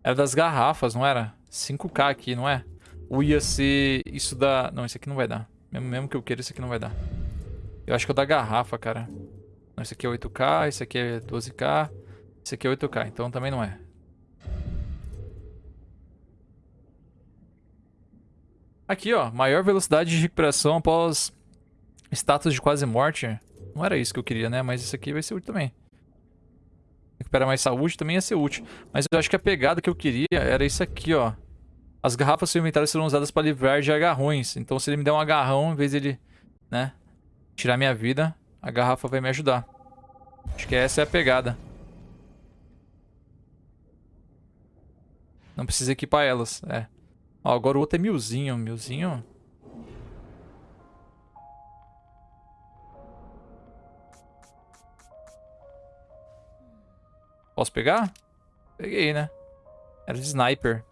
Era das garrafas, não era? 5k aqui, não é? Ou ia ser isso da... Não, isso aqui não vai dar. Mesmo, mesmo que eu queira, isso aqui não vai dar. Eu acho que é o da garrafa, cara. Não, esse aqui é 8k, esse aqui é 12k. Esse aqui é 8k, então também não é. Aqui, ó. Maior velocidade de recuperação após status de quase morte. Não era isso que eu queria, né? Mas isso aqui vai ser útil também. Recupera mais saúde também ia ser útil. Mas eu acho que a pegada que eu queria era isso aqui, ó. As garrafas do seu inventário serão usadas para livrar de agarrões. Então se ele me der um agarrão, em vez ele, né, tirar minha vida, a garrafa vai me ajudar. Acho que essa é a pegada. Não precisa equipar elas, é. Ó, agora o outro é milzinho. Milzinho. Posso pegar? Peguei, né? Era de sniper.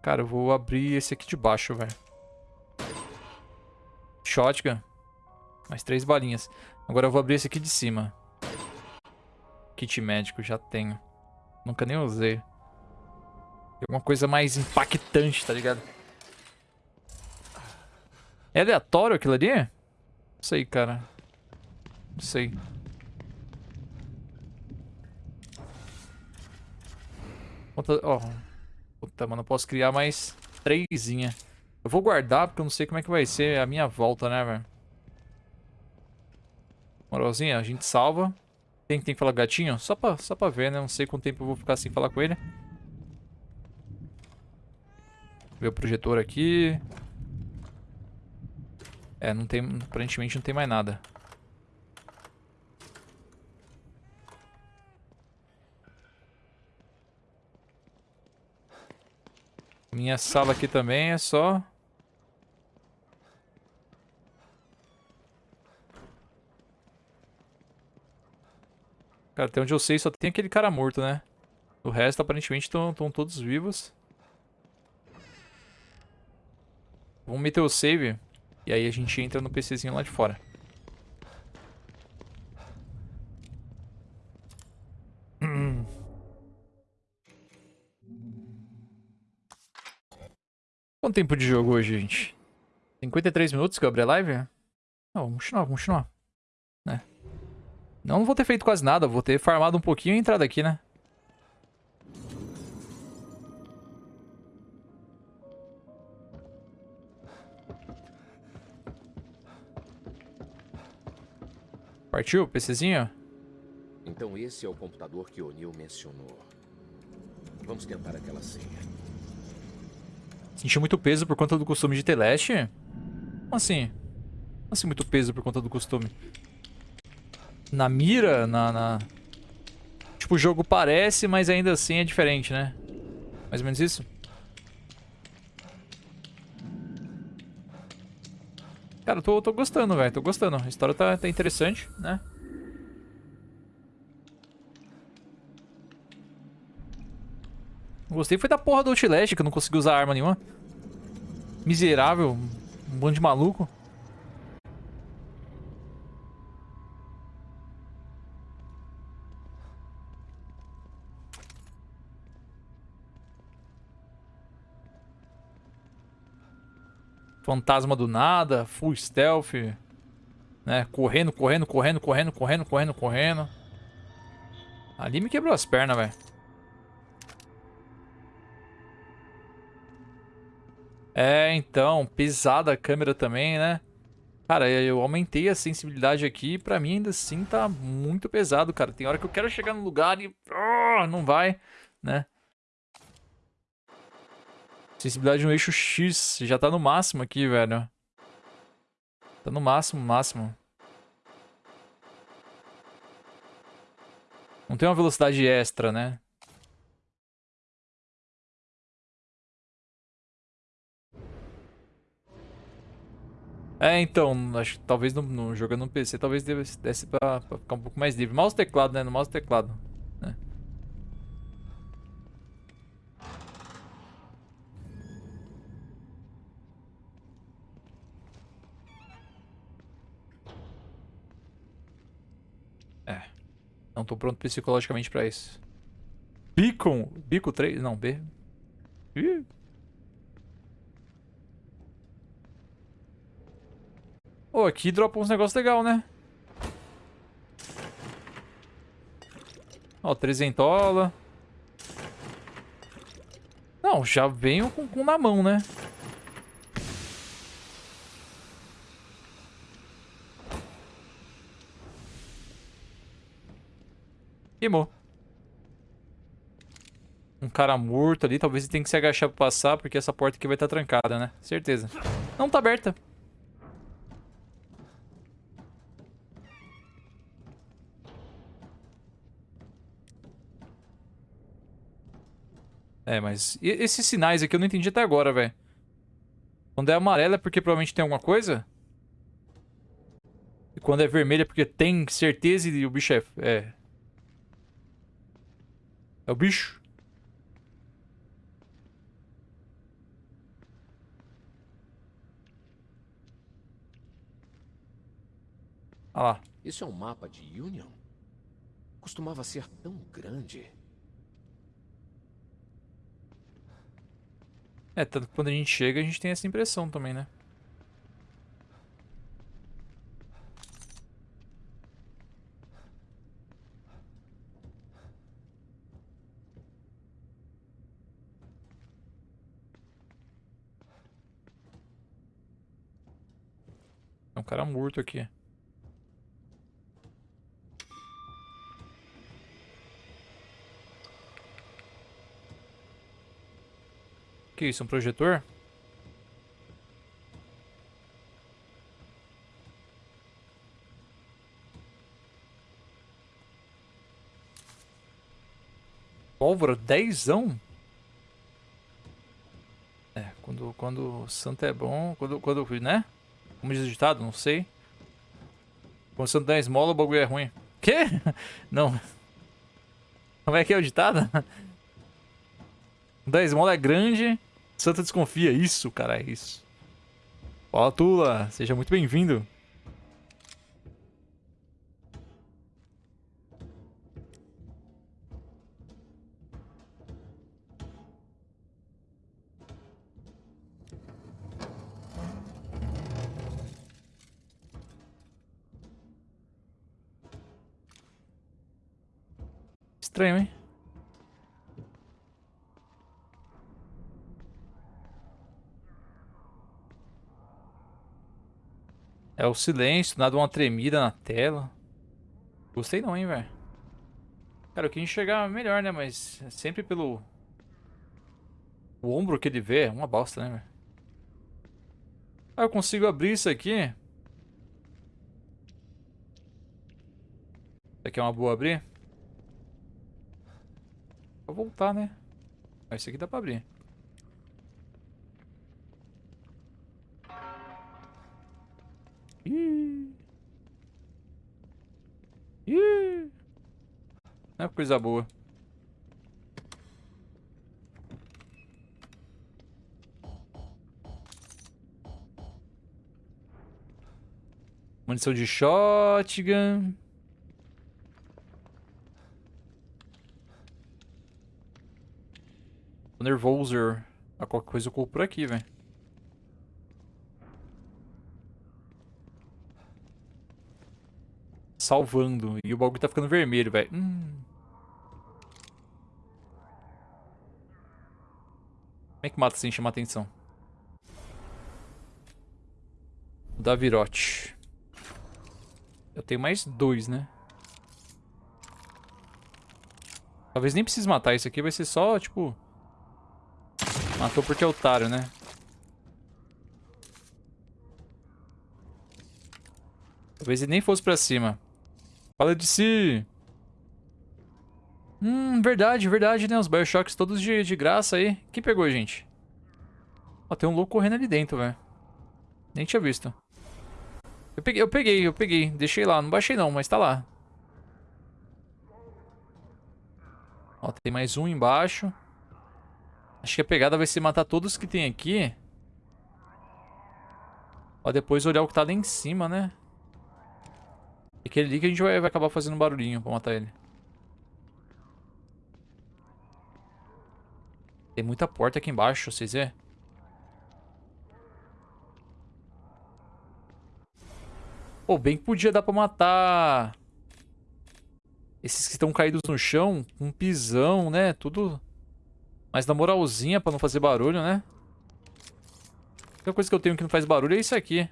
Cara, eu vou abrir esse aqui de baixo, velho. Shotgun. Mais três balinhas. Agora eu vou abrir esse aqui de cima. Kit médico, já tenho. Nunca nem usei. Alguma coisa mais impactante, tá ligado? É aleatório aquilo ali? Não sei, cara. Não sei. Ó. Puta, mano, eu posso criar mais trêsinha. Eu vou guardar porque eu não sei como é que vai ser a minha volta, né, velho? Moralzinha, a gente salva. Que tem que falar gatinho? Só pra, só pra ver, né? Não sei quanto tempo eu vou ficar sem falar com ele. Ver o projetor aqui. É, não tem... Aparentemente não tem mais nada. Minha sala aqui também é só... Cara, até onde eu sei só tem aquele cara morto, né? O resto, aparentemente, estão todos vivos. Vamos meter o save. E aí a gente entra no PCzinho lá de fora. Quanto tempo de jogo hoje, gente? 53 minutos que eu abri a live? Não, vamos continuar, vamos continuar. Né? Não vou ter feito quase nada, vou ter farmado um pouquinho e entrado aqui, né? Partiu, PCzinho? Então esse é o computador que O'Neill mencionou. Vamos tentar aquela senha. Sentiu muito peso por conta do costume de Teleste? Como assim? Como assim muito peso por conta do costume? Na mira, na, na... Tipo, o jogo parece, mas ainda assim é diferente, né? Mais ou menos isso? Cara, eu tô, tô gostando, velho. Tô gostando. A história tá, tá interessante, né? Gostei foi da porra do Outlast, que eu não consegui usar arma nenhuma. Miserável. Um bando de maluco. Fantasma do nada, full stealth, né? Correndo, correndo, correndo, correndo, correndo, correndo, correndo. Ali me quebrou as pernas, velho. É, então, pesada a câmera também, né? Cara, eu aumentei a sensibilidade aqui e pra mim ainda assim tá muito pesado, cara. Tem hora que eu quero chegar no lugar e... Oh, não vai, né? Sensibilidade no eixo X. Já tá no máximo aqui, velho. Tá no máximo, máximo. Não tem uma velocidade extra, né? É, então, acho que talvez no, no, jogando no PC, talvez desse pra, pra, ficar um pouco mais livre. Mouse teclado, né? No mouse teclado. Né? É. Não tô pronto psicologicamente pra isso. Beacon? Bico 3? Não, B. Ih. Oh, aqui dropa uns negócios legais, né? Ó, oh, trezentola. Não, já venho com, com na mão, né? Queimou. Um cara morto ali. Talvez ele tenha que se agachar pra passar, porque essa porta aqui vai estar trancada, né? Certeza. Não tá aberta. É, mas... Esses sinais aqui eu não entendi até agora, velho. Quando é amarelo é porque provavelmente tem alguma coisa? E quando é vermelho é porque tem certeza e o bicho é... É, é o bicho? Olha lá. Isso é um mapa de Union? Costumava ser tão grande. É, tanto que quando a gente chega, a gente tem essa impressão também, né? Tem um cara morto aqui. Que isso? Um projetor? Pólvora, dezão? É, quando, quando o santo é bom, quando, quando, né? Como diz o ditado, não sei. Quando o santo dá esmola, o bagulho é ruim. Quê? Não. Como é que é o ditado? Da esmola é grande, santa desconfia. Isso, cara, é isso. Fala, Tula. Seja muito bem-vindo. Estranho, hein? É o silêncio, nada uma tremida na tela. Gostei não, hein, velho. Cara, eu queria enxergar melhor, né? Mas sempre pelo... O ombro que ele vê é uma bosta, né, velho? Ah, eu consigo abrir isso aqui. Isso aqui é uma boa abrir? Vou voltar, né? Mas esse aqui dá pra abrir. Ih. Ih. Não é coisa boa. Munição de shotgun. Tô nervoso. A qualquer coisa eu por aqui, velho. Salvando. E o bagulho tá ficando vermelho, velho. Hum. Como é que mata sem chamar atenção? Da virote. Eu tenho mais dois, né? Talvez nem precise matar isso aqui. Vai ser só, tipo... Matou porque é otário, né? Talvez ele nem fosse pra cima. Fala de si. Hum, verdade, verdade, né? Os Bioshocks todos de, de graça aí. Quem pegou, gente? Ó, tem um louco correndo ali dentro, velho. Nem tinha visto. Eu peguei, eu peguei, eu peguei. Deixei lá, não baixei não, mas tá lá. Ó, tem mais um embaixo. Acho que a pegada vai ser matar todos que tem aqui. Ó, depois olhar o que tá lá em cima, né? E aquele ali que a gente vai, vai acabar fazendo um barulhinho pra matar ele. Tem muita porta aqui embaixo, vocês vê? Pô, bem que podia dar pra matar... Esses que estão caídos no chão, um pisão, né? Tudo... Mas na moralzinha pra não fazer barulho, né? A única coisa que eu tenho que não faz barulho é isso aqui.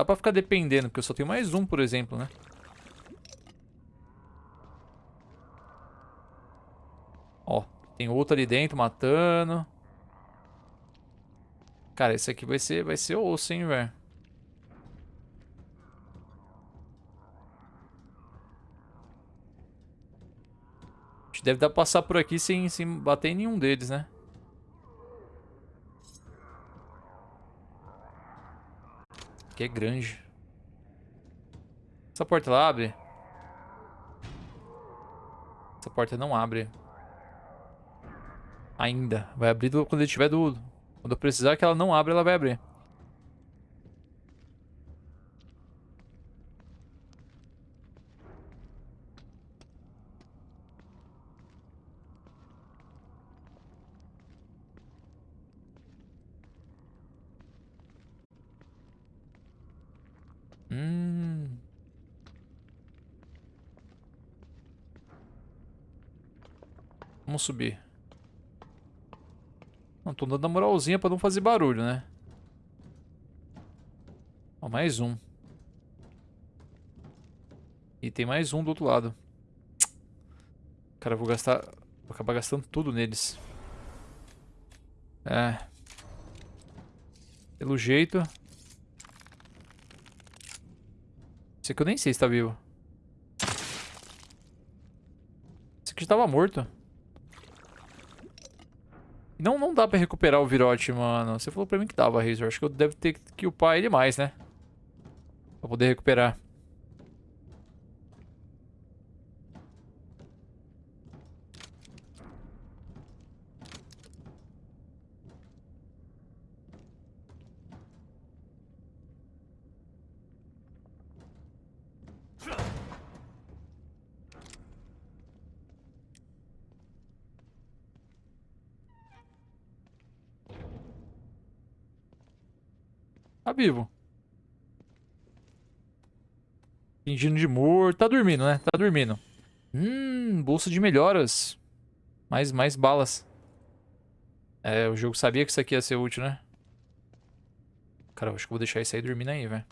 Dá pra ficar dependendo, porque eu só tenho mais um, por exemplo, né? Ó, tem outro ali dentro matando. Cara, esse aqui vai ser, vai ser osso, hein, velho. Deve dar pra passar por aqui sem, sem bater em nenhum deles, né? Aqui é grande. Essa porta ela abre? Essa porta não abre. Ainda. Vai abrir do, quando ele tiver do... Quando eu precisar que ela não abra, ela vai abrir. Hum. Vamos subir. Não, tô dando a moralzinha pra não fazer barulho, né? Ó, mais um. E tem mais um do outro lado. Cara, eu vou gastar... Vou acabar gastando tudo neles. É. Pelo jeito... Esse aqui eu nem sei se tá vivo. Esse aqui já tava morto. Não, não dá pra recuperar o virote, mano. Você falou pra mim que dava, Razor. Acho que eu devo ter que upar ele mais, né? Pra poder recuperar. Vivo. Fingindo de morto. Tá dormindo, né? Tá dormindo. Hum, bolsa de melhoras. Mais, mais balas. É, o jogo sabia que isso aqui ia ser útil, né? Cara, eu acho que vou deixar isso aí dormindo aí, velho.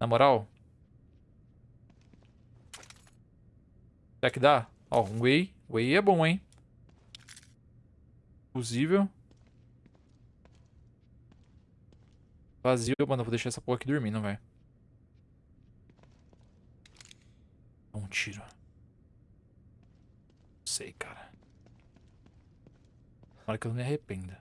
Na moral. Será que dá? Ó, um whey. Whey é bom, hein? Fusível. Vazio. Mano, eu vou deixar essa porra aqui dormindo, velho. Um tiro. Não sei, cara. Tomara que eu não me arrependa.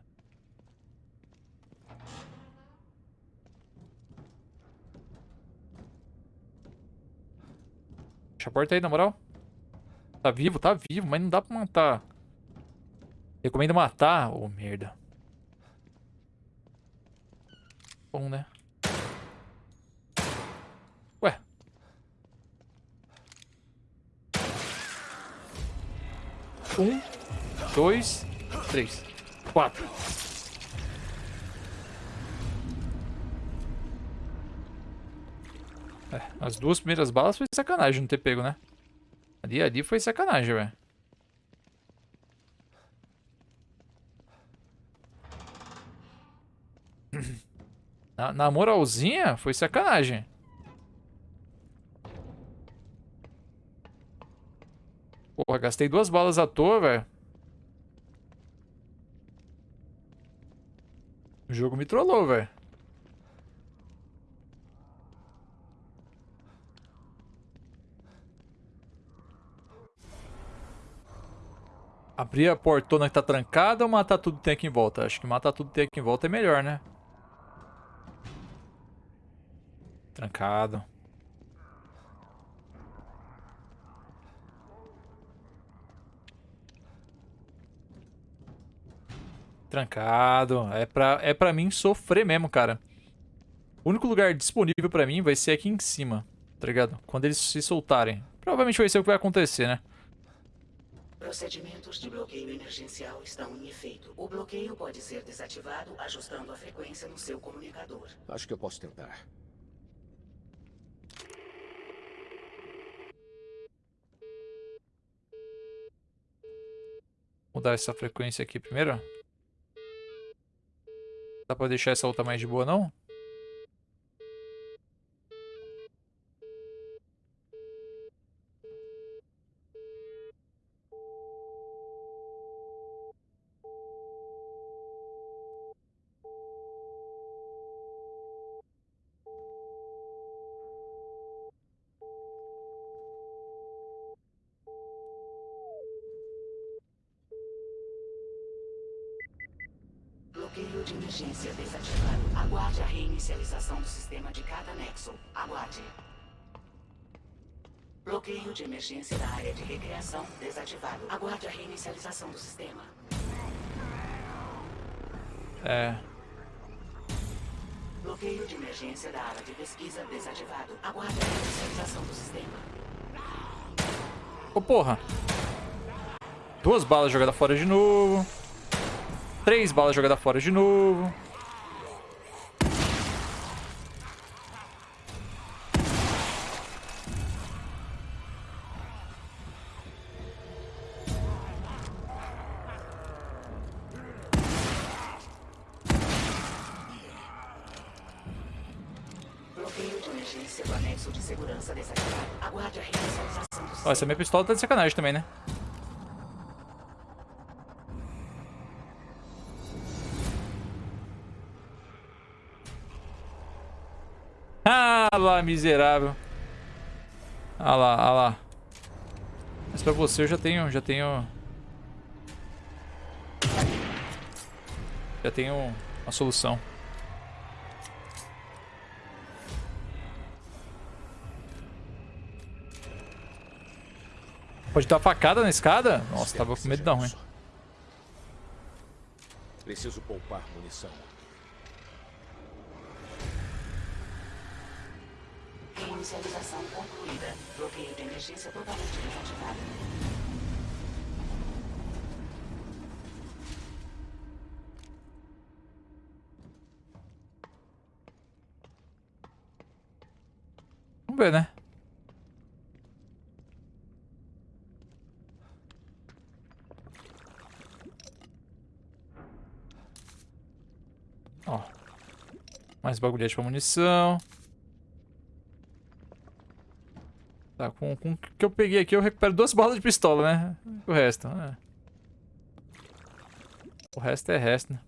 Fecha a porta aí, na moral. Tá vivo, tá vivo, mas não dá pra matar. Recomendo matar. Ô, oh, merda. Bom, né? Ué. Um, dois, três, quatro. É, as duas primeiras balas foi sacanagem não ter pego, né? Ali, ali foi sacanagem, velho. Na, na moralzinha, foi sacanagem. Porra, gastei duas balas à toa, velho. O jogo me trollou, velho. Abrir a portona que tá trancada ou matar tudo que tem aqui em volta? Acho que matar tudo que tem aqui em volta é melhor, né? Trancado. Trancado. É pra, é pra mim sofrer mesmo, cara. O único lugar disponível pra mim vai ser aqui em cima, tá ligado? Quando eles se soltarem. Provavelmente vai ser o que vai acontecer, né? Procedimentos de bloqueio emergencial estão em efeito. O bloqueio pode ser desativado ajustando a frequência no seu comunicador. Acho que eu posso tentar. Mudar essa frequência aqui primeiro. Dá pra deixar essa outra mais de boa, não? Bloqueio de emergência desativado. Aguarde a reinicialização do sistema nexo. Aguarde. Bloqueio de emergência da área de recreação desativado. Aguarde a reinicialização do sistema. É. Bloqueio de emergência da área de pesquisa desativado. Aguarde a reinicialização do sistema. Ô, oh, porra. Duas balas jogadas fora de novo. Três balas jogadas fora de novo. Essa minha pistola tá de sacanagem também, né? Ah lá, miserável. Ah lá, ah lá. Mas pra você eu já tenho, já tenho... Já tenho uma solução. Pode dar facada na escada? Nossa, tava com medo da ruim. Preciso poupar munição. Inicialização concluída. Bloqueio de emergência totalmente desativado. Vamos ver, né? Mais bagulhete pra munição. Tá, com, com o que eu peguei aqui eu recupero duas balas de pistola, né? O resto, é. O resto é resto, né?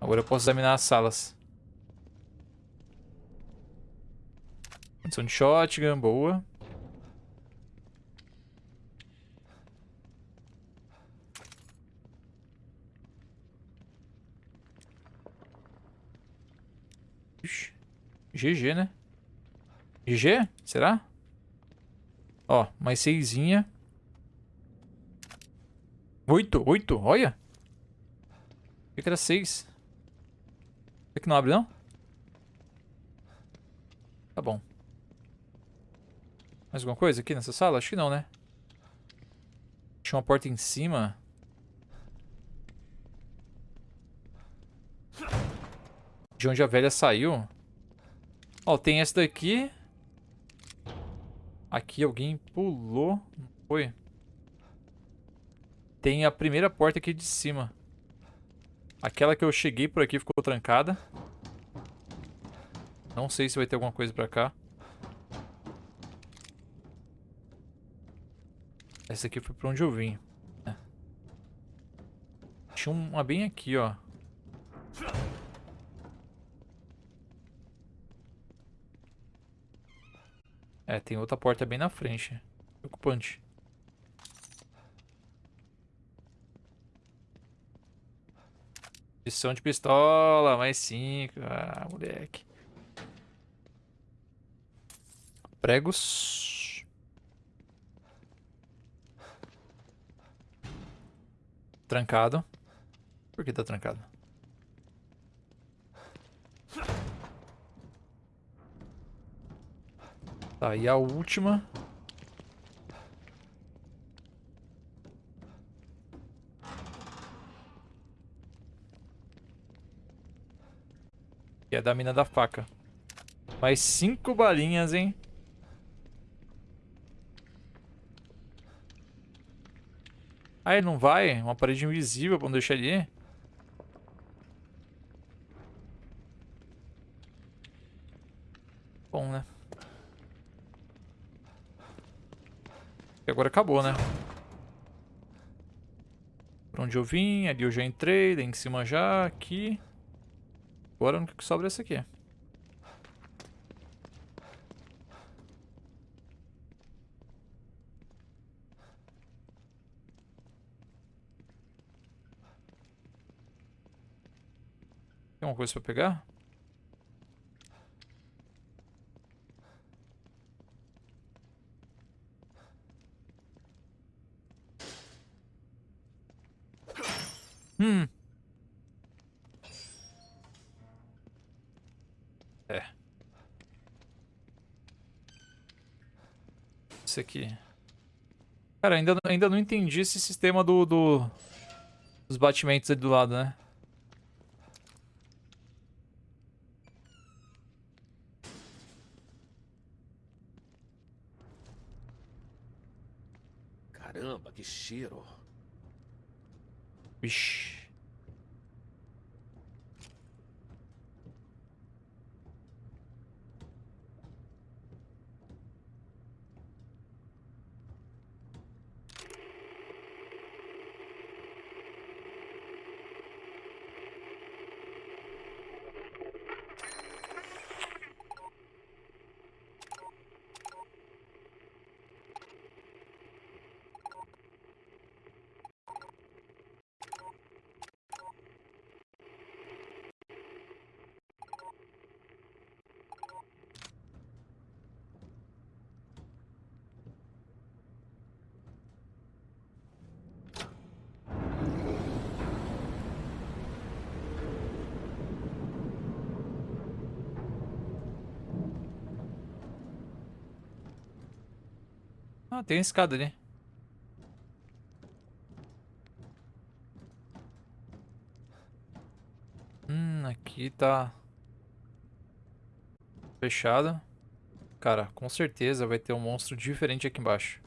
Agora eu posso examinar as salas. Condição de shotgun, boa. Ixi. GG, né? GG? Será? Ó, mais seisinha. Oito, oito, olha. Achei que era seis. Será que não abre, não? Tá bom. Mais alguma coisa aqui nessa sala? Acho que não, né? Tinha uma porta em cima. De onde a velha saiu. Ó, tem essa daqui. Aqui alguém pulou. Foi? Tem a primeira porta aqui de cima. Aquela que eu cheguei por aqui ficou trancada. Não sei se vai ter alguma coisa pra cá. Essa aqui foi pra onde eu vim. É. Tinha uma bem aqui, ó. É, tem outra porta bem na frente. Preocupante. Edição de pistola, mais cinco. Ah, moleque. Pregos. Trancado. Por que tá trancado? Tá, e a última. Que é da mina da faca. Mais cinco balinhas, hein? Ah, não vai? Uma parede invisível pra não deixar ele ir? Bom, né? E agora acabou, né? Por onde eu vim, ali eu já entrei, daí em cima já, aqui. Agora o único que sobra é esse aqui. Tem alguma coisa pra pegar? Hum. É. Isso aqui. Cara, ainda, ainda não entendi esse sistema do, do dos batimentos ali do lado, né? Caramba, que cheiro. Vixe. Ah, tem uma escada ali. Aqui tá... Fechado. Cara, com certeza vai ter um monstro diferente aqui embaixo.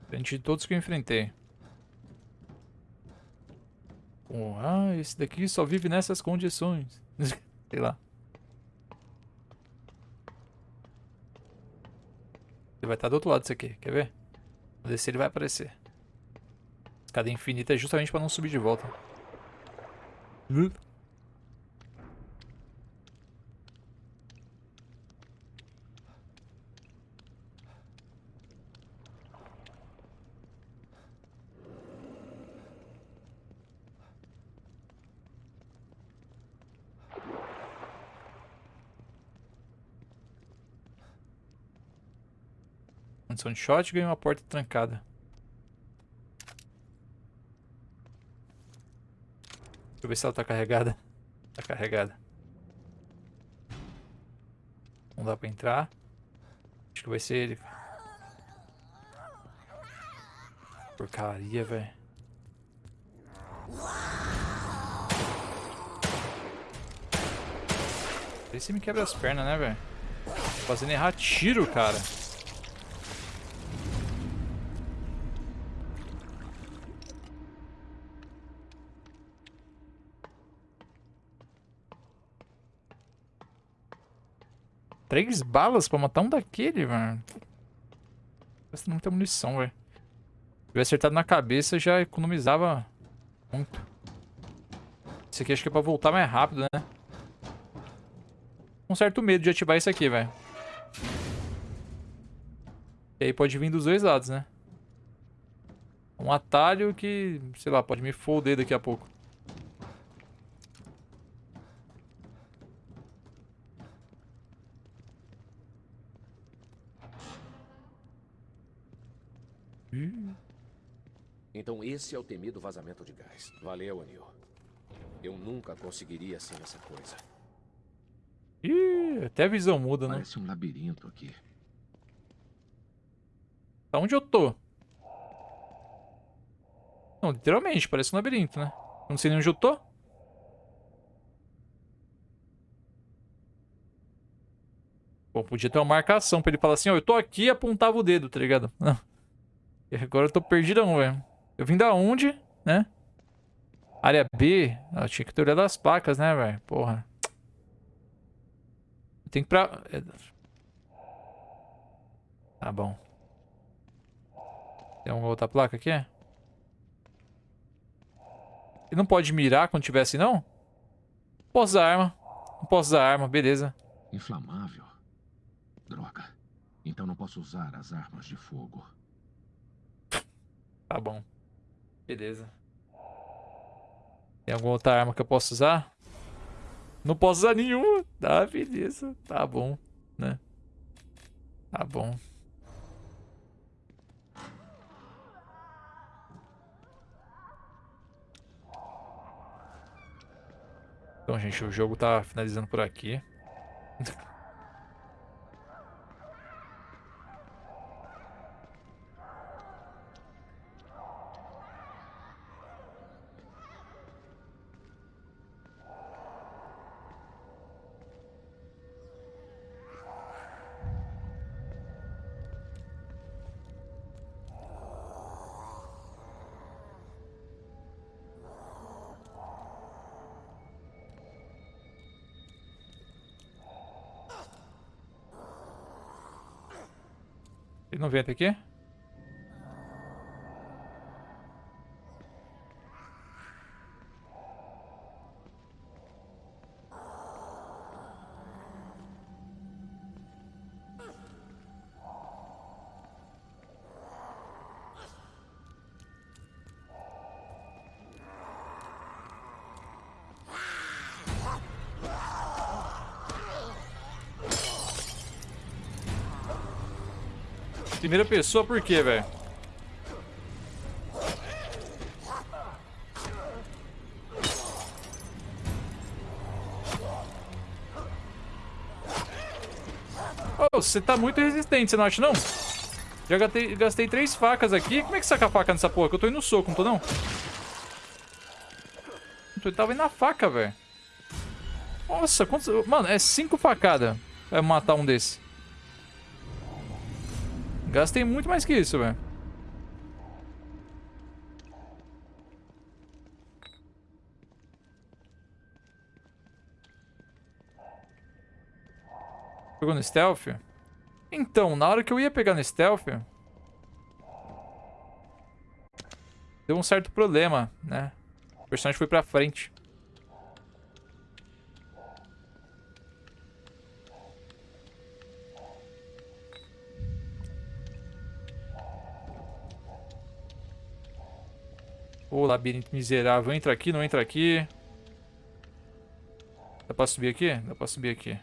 Diferente de todos que eu enfrentei. Ah, esse daqui só vive nessas condições. Sei lá. Ele vai estar do outro lado disso aqui, quer ver? Vou descer ele vai aparecer. Escada infinita é justamente para não subir de volta. Uh. Condição de shot e uma porta trancada. Deixa eu ver se ela tá carregada. Tá carregada. Não dá pra entrar. Acho que vai ser ele. Porcaria, velho. Esse me quebra as pernas, né, velho? Fazendo errar tiro, cara. Três balas pra matar um daquele, mano. Não tem munição, velho. Se tivesse acertado na cabeça, já economizava muito. Esse aqui acho que é pra voltar mais rápido, né? Um certo medo de ativar isso aqui, velho. E aí pode vir dos dois lados, né? Um atalho que, sei lá, pode me foder daqui a pouco. Então esse é o temido vazamento de gás. Valeu, Anil. Eu nunca conseguiria sem essa coisa. Ih, até a visão muda, né? Parece um labirinto aqui. Tá onde eu tô? Não, literalmente, parece um labirinto, né? Não sei nem onde eu tô. Bom, podia ter uma marcação pra ele falar assim, ó, eu tô aqui e apontava o dedo, tá ligado? Não. E agora eu tô perdidão, velho. Eu vim da onde, né? Área B. Eu tinha que ter olhado as placas, né, velho? Porra. Tem que pra... É, tá bom. Tem uma outra placa aqui? Ele não pode mirar quando tiver assim, não? Não posso usar arma. Não posso usar arma, beleza. Inflamável? Droga. Então não posso usar as armas de fogo. Tá bom. Beleza. Tem alguma outra arma que eu posso usar? Não posso usar nenhuma. Tá, beleza. Tá bom, né? Tá bom. Então, gente, o jogo tá finalizando por aqui. Ele não vem até aqui? Primeira pessoa por quê, velho? Oh, você tá muito resistente, você não acha não? Já gastei, gastei três facas aqui. Como é que saca a faca nessa porra? Que eu tô indo no soco, não tô não? Eu tava indo na faca, velho. Nossa, quantos... Mano, é cinco facadas pra matar um desse. Gastei muito mais que isso, velho. Pegou no stealth? Então, na hora que eu ia pegar no stealth... Deu um certo problema, né? O personagem foi pra frente. Ô, labirinto miserável. Entra aqui, não entra aqui. Dá pra subir aqui? Dá pra subir aqui.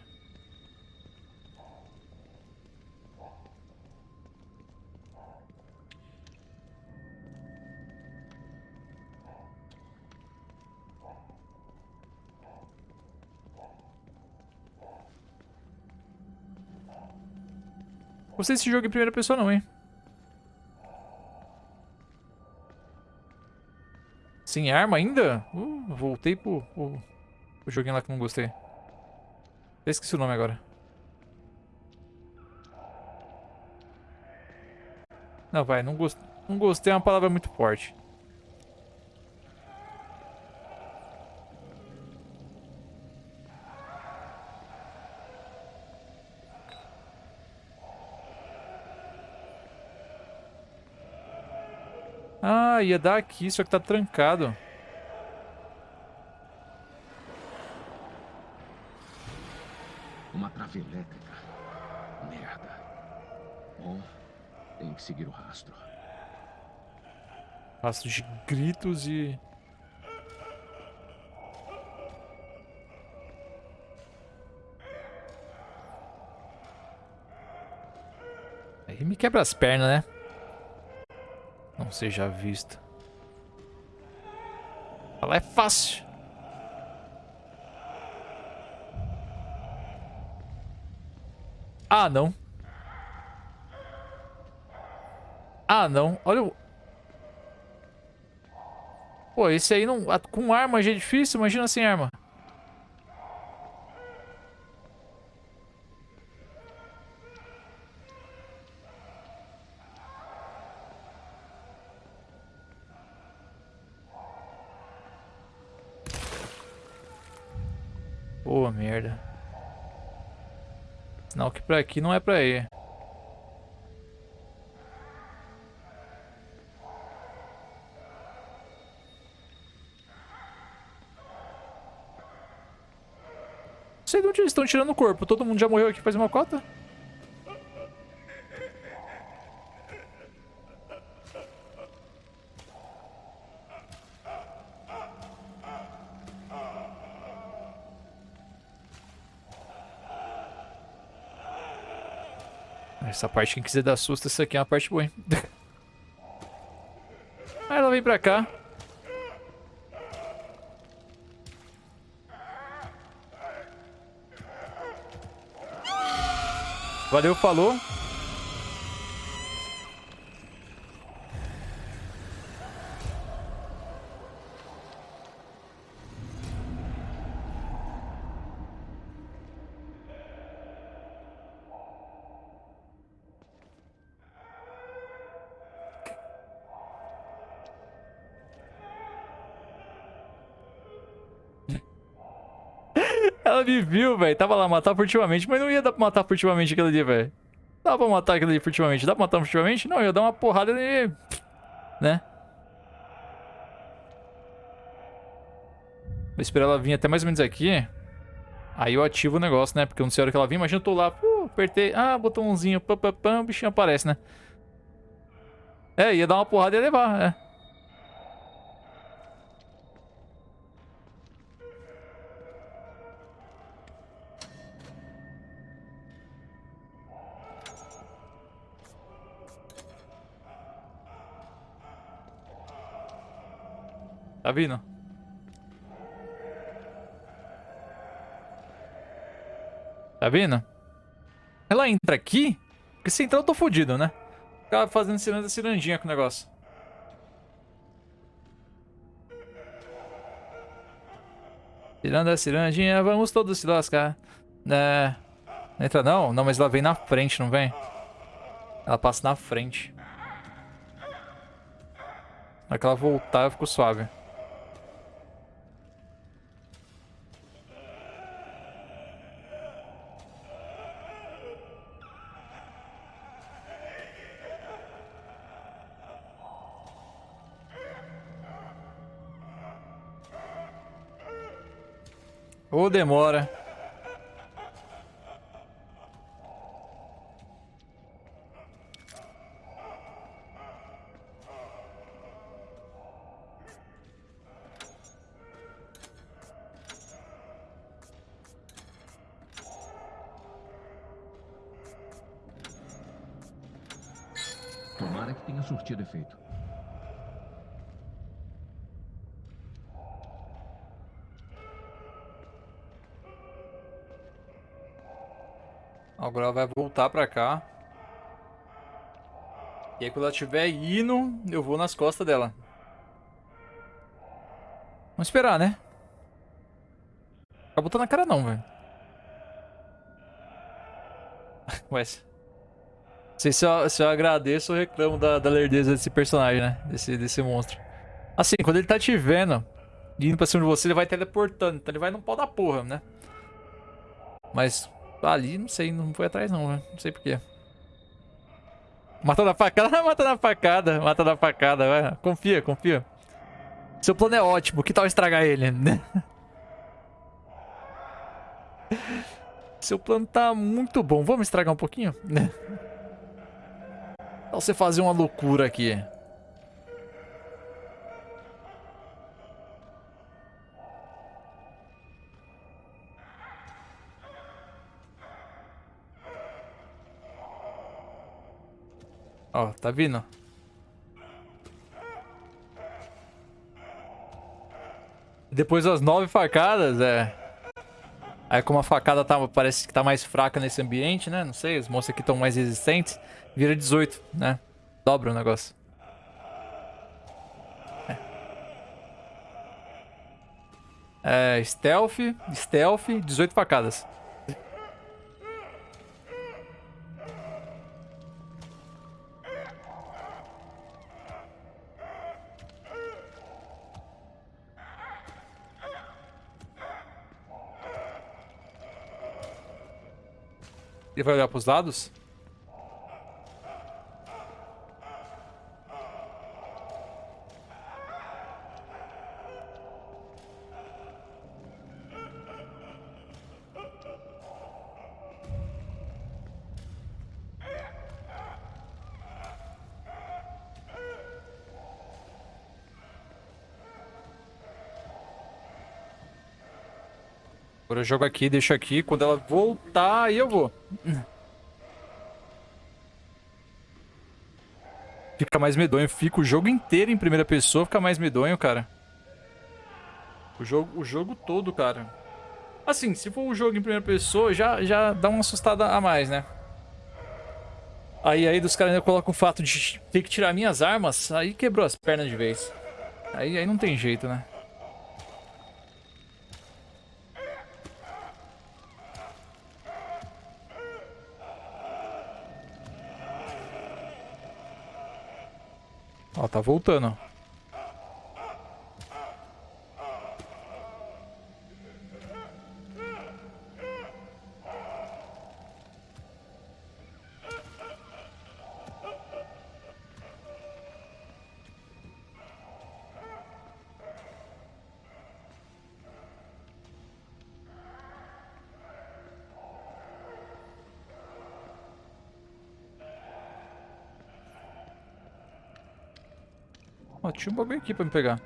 Gostei desse jogo em primeira pessoa não, hein? Sem arma ainda? Uh, voltei pro, pro, pro joguinho lá que não gostei. Eu esqueci o nome agora. Não, vai, não, gost... não gostei é uma palavra muito forte. Ah, ia dar aqui, só que tá trancado. Uma trave elétrica. Merda. Bom, tem que seguir o rastro. Rastro de gritos e... Aí me quebra as pernas, né? Seja visto. Ela é fácil. Ah, não. Ah, não. Olha o... Pô, esse aí não... Com arma já é difícil, imagina sem arma. Que pra aqui não é pra ir. Não sei de onde eles estão tirando o corpo. Todo mundo já morreu aqui faz uma cota? Essa parte, quem quiser dar susto, essa aqui é uma parte boa, hein? Aí ela vem pra cá. Valeu, falou. Viu, velho. Tava lá matar furtivamente, mas não ia dar pra matar furtivamente aquele ali, velho. Dá pra matar aquele ali furtivamente. Dá pra matar furtivamente? Não, ia dar uma porrada e... Né? Vou esperar ela vir até mais ou menos aqui. Aí eu ativo o negócio, né? Porque eu não sei a hora que ela vir. Imagina eu tô lá, uh, apertei. Ah, botãozinho, pam, pam, pam, o bichinho aparece, né? É, ia dar uma porrada e ia levar, é. Tá vindo? Tá vindo? Ela entra aqui, porque se entrar eu tô fodido, né? Ficava fazendo ciranda cirandinha com o negócio. Ciranda cirandinha, vamos todos se lascar. É... Não entra não? Não, mas ela vem na frente, não vem? Ela passa na frente. Na hora que ela voltar, eu fico suave. Demora. Tomara que tenha surtido efeito. Agora ela vai voltar pra cá. E aí quando ela estiver indo, eu vou nas costas dela. Vamos esperar, né? Fica botando na cara não, velho. Ué. Não sei se eu, se eu agradeço ou reclamo da, da lerdeza desse personagem, né? Desse, desse monstro. Assim, quando ele tá te vendo, indo pra cima de você, ele vai teleportando. Então ele vai no pau da porra, né? Mas ali, não sei, não foi atrás não, né? Não sei porquê. Mata na facada, mata na facada, mata na facada, vai. Confia, confia. Seu plano é ótimo, que tal estragar ele? Seu plano tá muito bom. Vamos estragar um pouquinho? Então você fazer uma loucura aqui. Ó, tá vindo? Depois das nove facadas, é... Aí como a facada tá, parece que tá mais fraca nesse ambiente, né? Não sei, os monstros aqui estão mais resistentes. Vira 18, né? Dobra o negócio. É. é stealth, stealth, 18 facadas. Ele vai olhar pros lados? Eu jogo aqui, deixo aqui. Quando ela voltar, aí eu vou. Fica mais medonho. Fica o jogo inteiro em primeira pessoa, fica mais medonho, cara. O jogo, o jogo todo, cara. Assim, se for o jogo em primeira pessoa, já, já dá uma assustada a mais, né? Aí, aí dos caras ainda colocam o fato de ter que tirar minhas armas, aí quebrou as pernas de vez. Aí, aí não tem jeito, né? Tá voltando. Um bagulho aqui pra me pegar.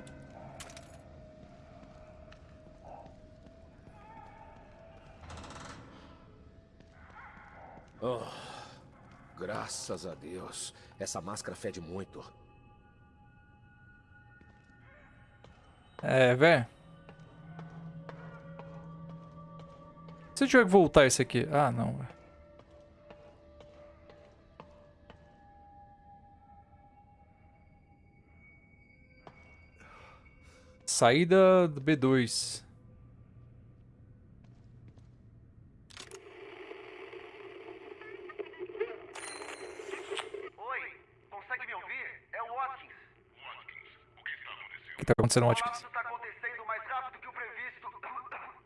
Oh, graças a Deus. Essa máscara fede muito. É, velho. Se eu tiver que voltar esse aqui... Ah, não, velho. Saída do B2. Oi, consegue me ouvir? É o Watkins. O que tá acontecendo, O Watkins? colapso está acontecendo mais rápido que o previsto.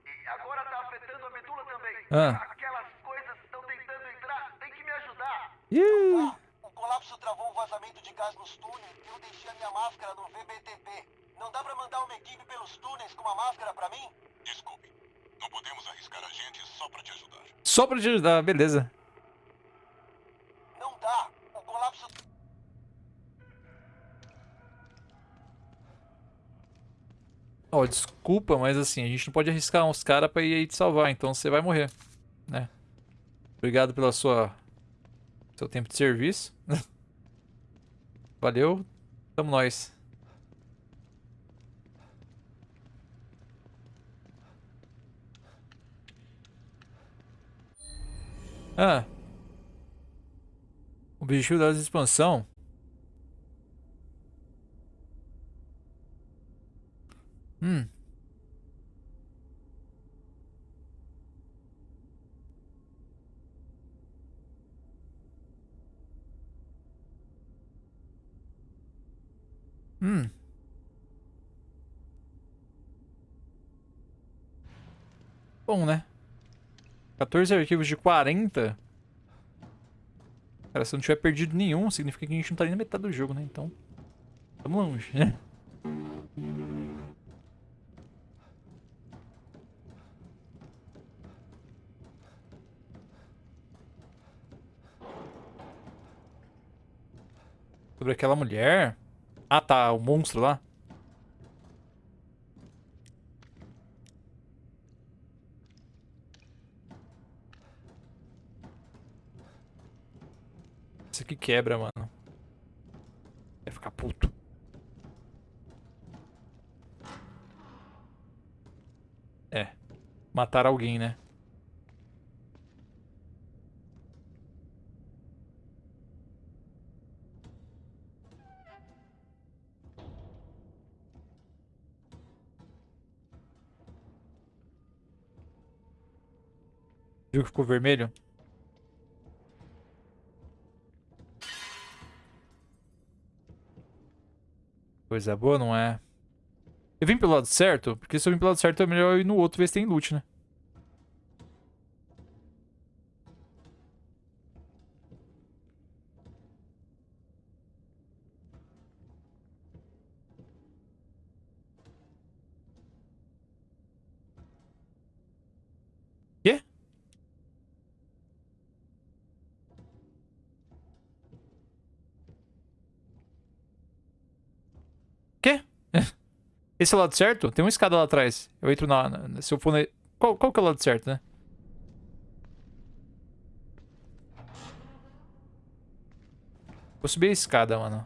E agora está afetando a medula também. Ah. Aquelas coisas estão tentando entrar. Tem que me ajudar. Ih, O colapso travou um vazamento de gás nos túneis e eu deixei a minha máscara no VBTP. Não dá pra mandar uma equipe pelos túneis com uma máscara pra mim? Desculpe. Não podemos arriscar a gente só pra te ajudar. Só pra te ajudar, beleza. Não dá. O colapso Ó, desculpa, mas assim, a gente não pode arriscar uns caras pra ir aí te salvar, então você vai morrer, né? Obrigado pela sua... Seu tempo de serviço. Valeu, tamo nós. Ah. O objetivo da expansão Hum. Hum. Bom, né? 14 arquivos de 40. Cara, se não tiver perdido nenhum, significa que a gente não tá nem na metade do jogo, né? Então, tamo longe, né? Sobre aquela mulher. Ah, tá. O monstro lá. Aqui quebra, mano. Vai ficar puto. É. Matar alguém, né? Viu que ficou vermelho? Coisa boa, não é? Eu vim pelo lado certo? Porque se eu vim pelo lado certo é melhor ir no outro ver se tem loot, né? Esse é o lado certo? Tem uma escada lá atrás. Eu entro na... na- se eu for na... Qual, qual que é o lado certo, né? Vou subir a escada, mano.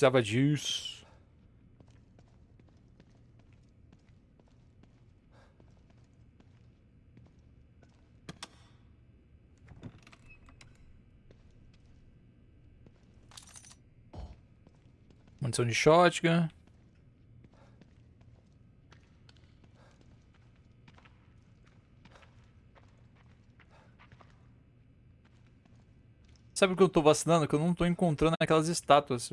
Precisava disso. Munição de shotgun. Sabe o que eu tô vacilando? Que eu não tô encontrando aquelas estátuas.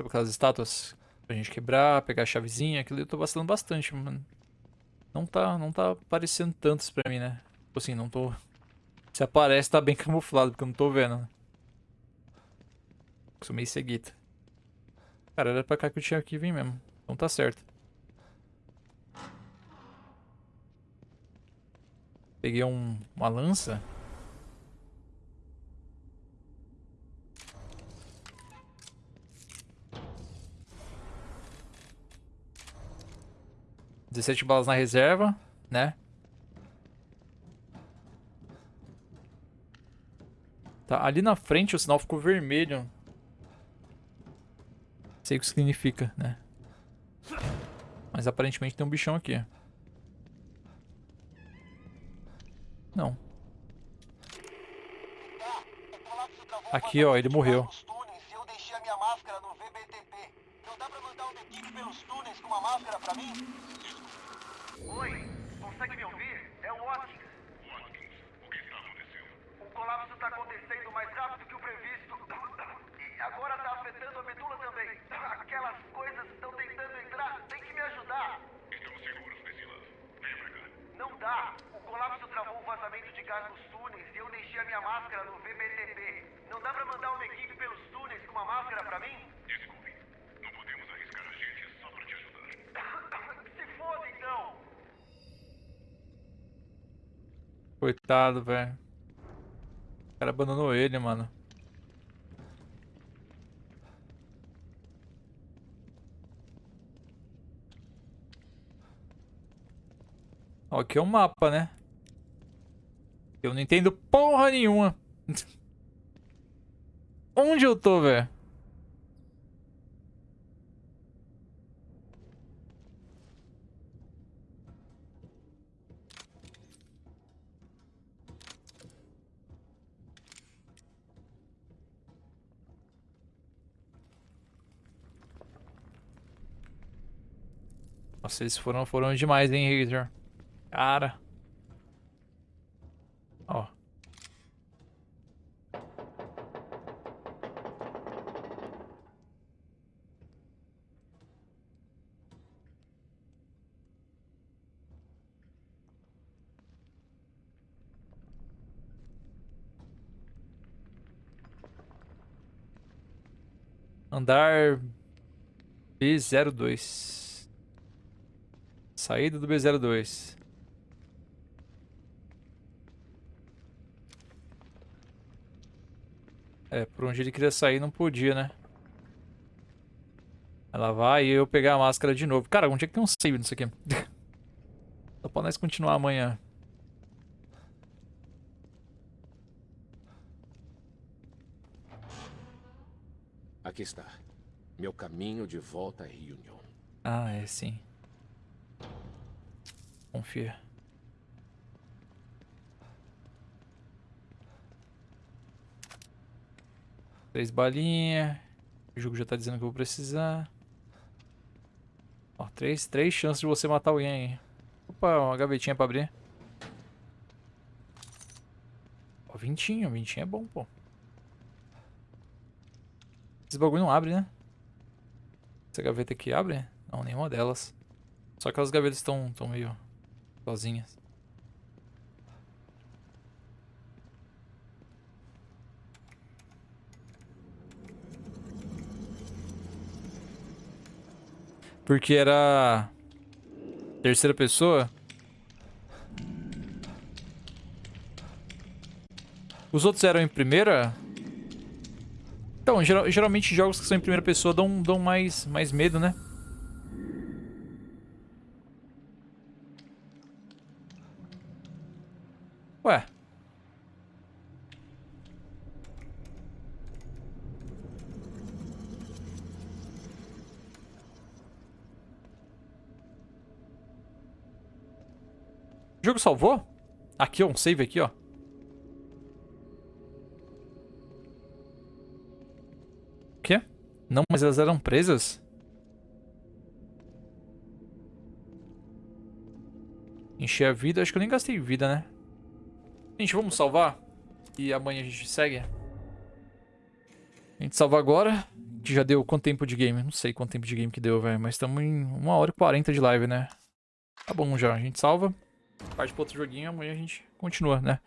Sabe aquelas estátuas pra gente quebrar, pegar a chavezinha, aquilo eu tô vacilando bastante, mano. Não tá, não tá aparecendo tantos pra mim, né? Tipo assim, não tô... Se aparece, tá bem camuflado, porque eu não tô vendo. né? Sou meio ceguita. Cara, era pra cá que eu tinha que vir mesmo. Então tá certo. Peguei um, uma lança. 17 balas na reserva, né? Tá, ali na frente o sinal ficou vermelho. Sei o que significa, né? Mas aparentemente tem um bichão aqui. Não. Aqui, ó, ele morreu. Eu Oi, consegue me ouvir? É o Watkins. Watkins, o que está acontecendo? O colapso está acontecendo mais rápido que o previsto. E agora está afetando a medula também. Aquelas coisas estão tentando entrar. Tem que me ajudar. Estamos seguros, Priscila. Venha pra cá. Não dá. O colapso travou o vazamento de gás nos túneis e eu deixei a minha máscara no VBTP. Não dá pra mandar uma equipe pelos túneis com uma máscara pra mim? Desculpe. Não podemos arriscar a gente só pra te ajudar. Se foda então. Coitado, velho. O cara abandonou ele, mano. Ó, aqui é um mapa, né? Eu não entendo porra nenhuma. Onde eu tô, velho? Nossa, eles foram, foram demais, hein, Razor? Cara. Ó. Andar B02. Saída do B02. É, por onde ele queria sair não podia, né? Ela vai e eu pegar a máscara de novo. Cara, onde é que tem um save nisso aqui? Só pra nós continuar amanhã. Aqui está. Meu caminho de volta a Reunion. Ah, é sim. Confia. Três balinhas. O jogo já tá dizendo que eu vou precisar. Ó, três, três chances de você matar alguém. Opa, uma gavetinha pra abrir. Ó, vintinho. Vintinho é bom, pô. Esse bagulho não abre, né? Essa gaveta aqui abre? Não, nenhuma delas. Só aquelas gavetas estão tão meio sozinhas. Porque era terceira pessoa. Os outros eram em primeira? Então, geral, geralmente jogos que são em primeira pessoa dão, dão mais, mais medo, né? Ué. O jogo salvou? Aqui, ó, um save aqui, ó. O quê? Não, mas elas eram presas? Encher a vida. Acho que eu nem gastei vida, né? Gente, vamos salvar. E amanhã a gente segue. A gente salva agora. Que já deu quanto tempo de game? Não sei quanto tempo de game que deu, velho. Mas estamos em 1 hora e 40 de live, né? Tá bom já. A gente salva. Parte pro outro joguinho. Amanhã a gente continua, né?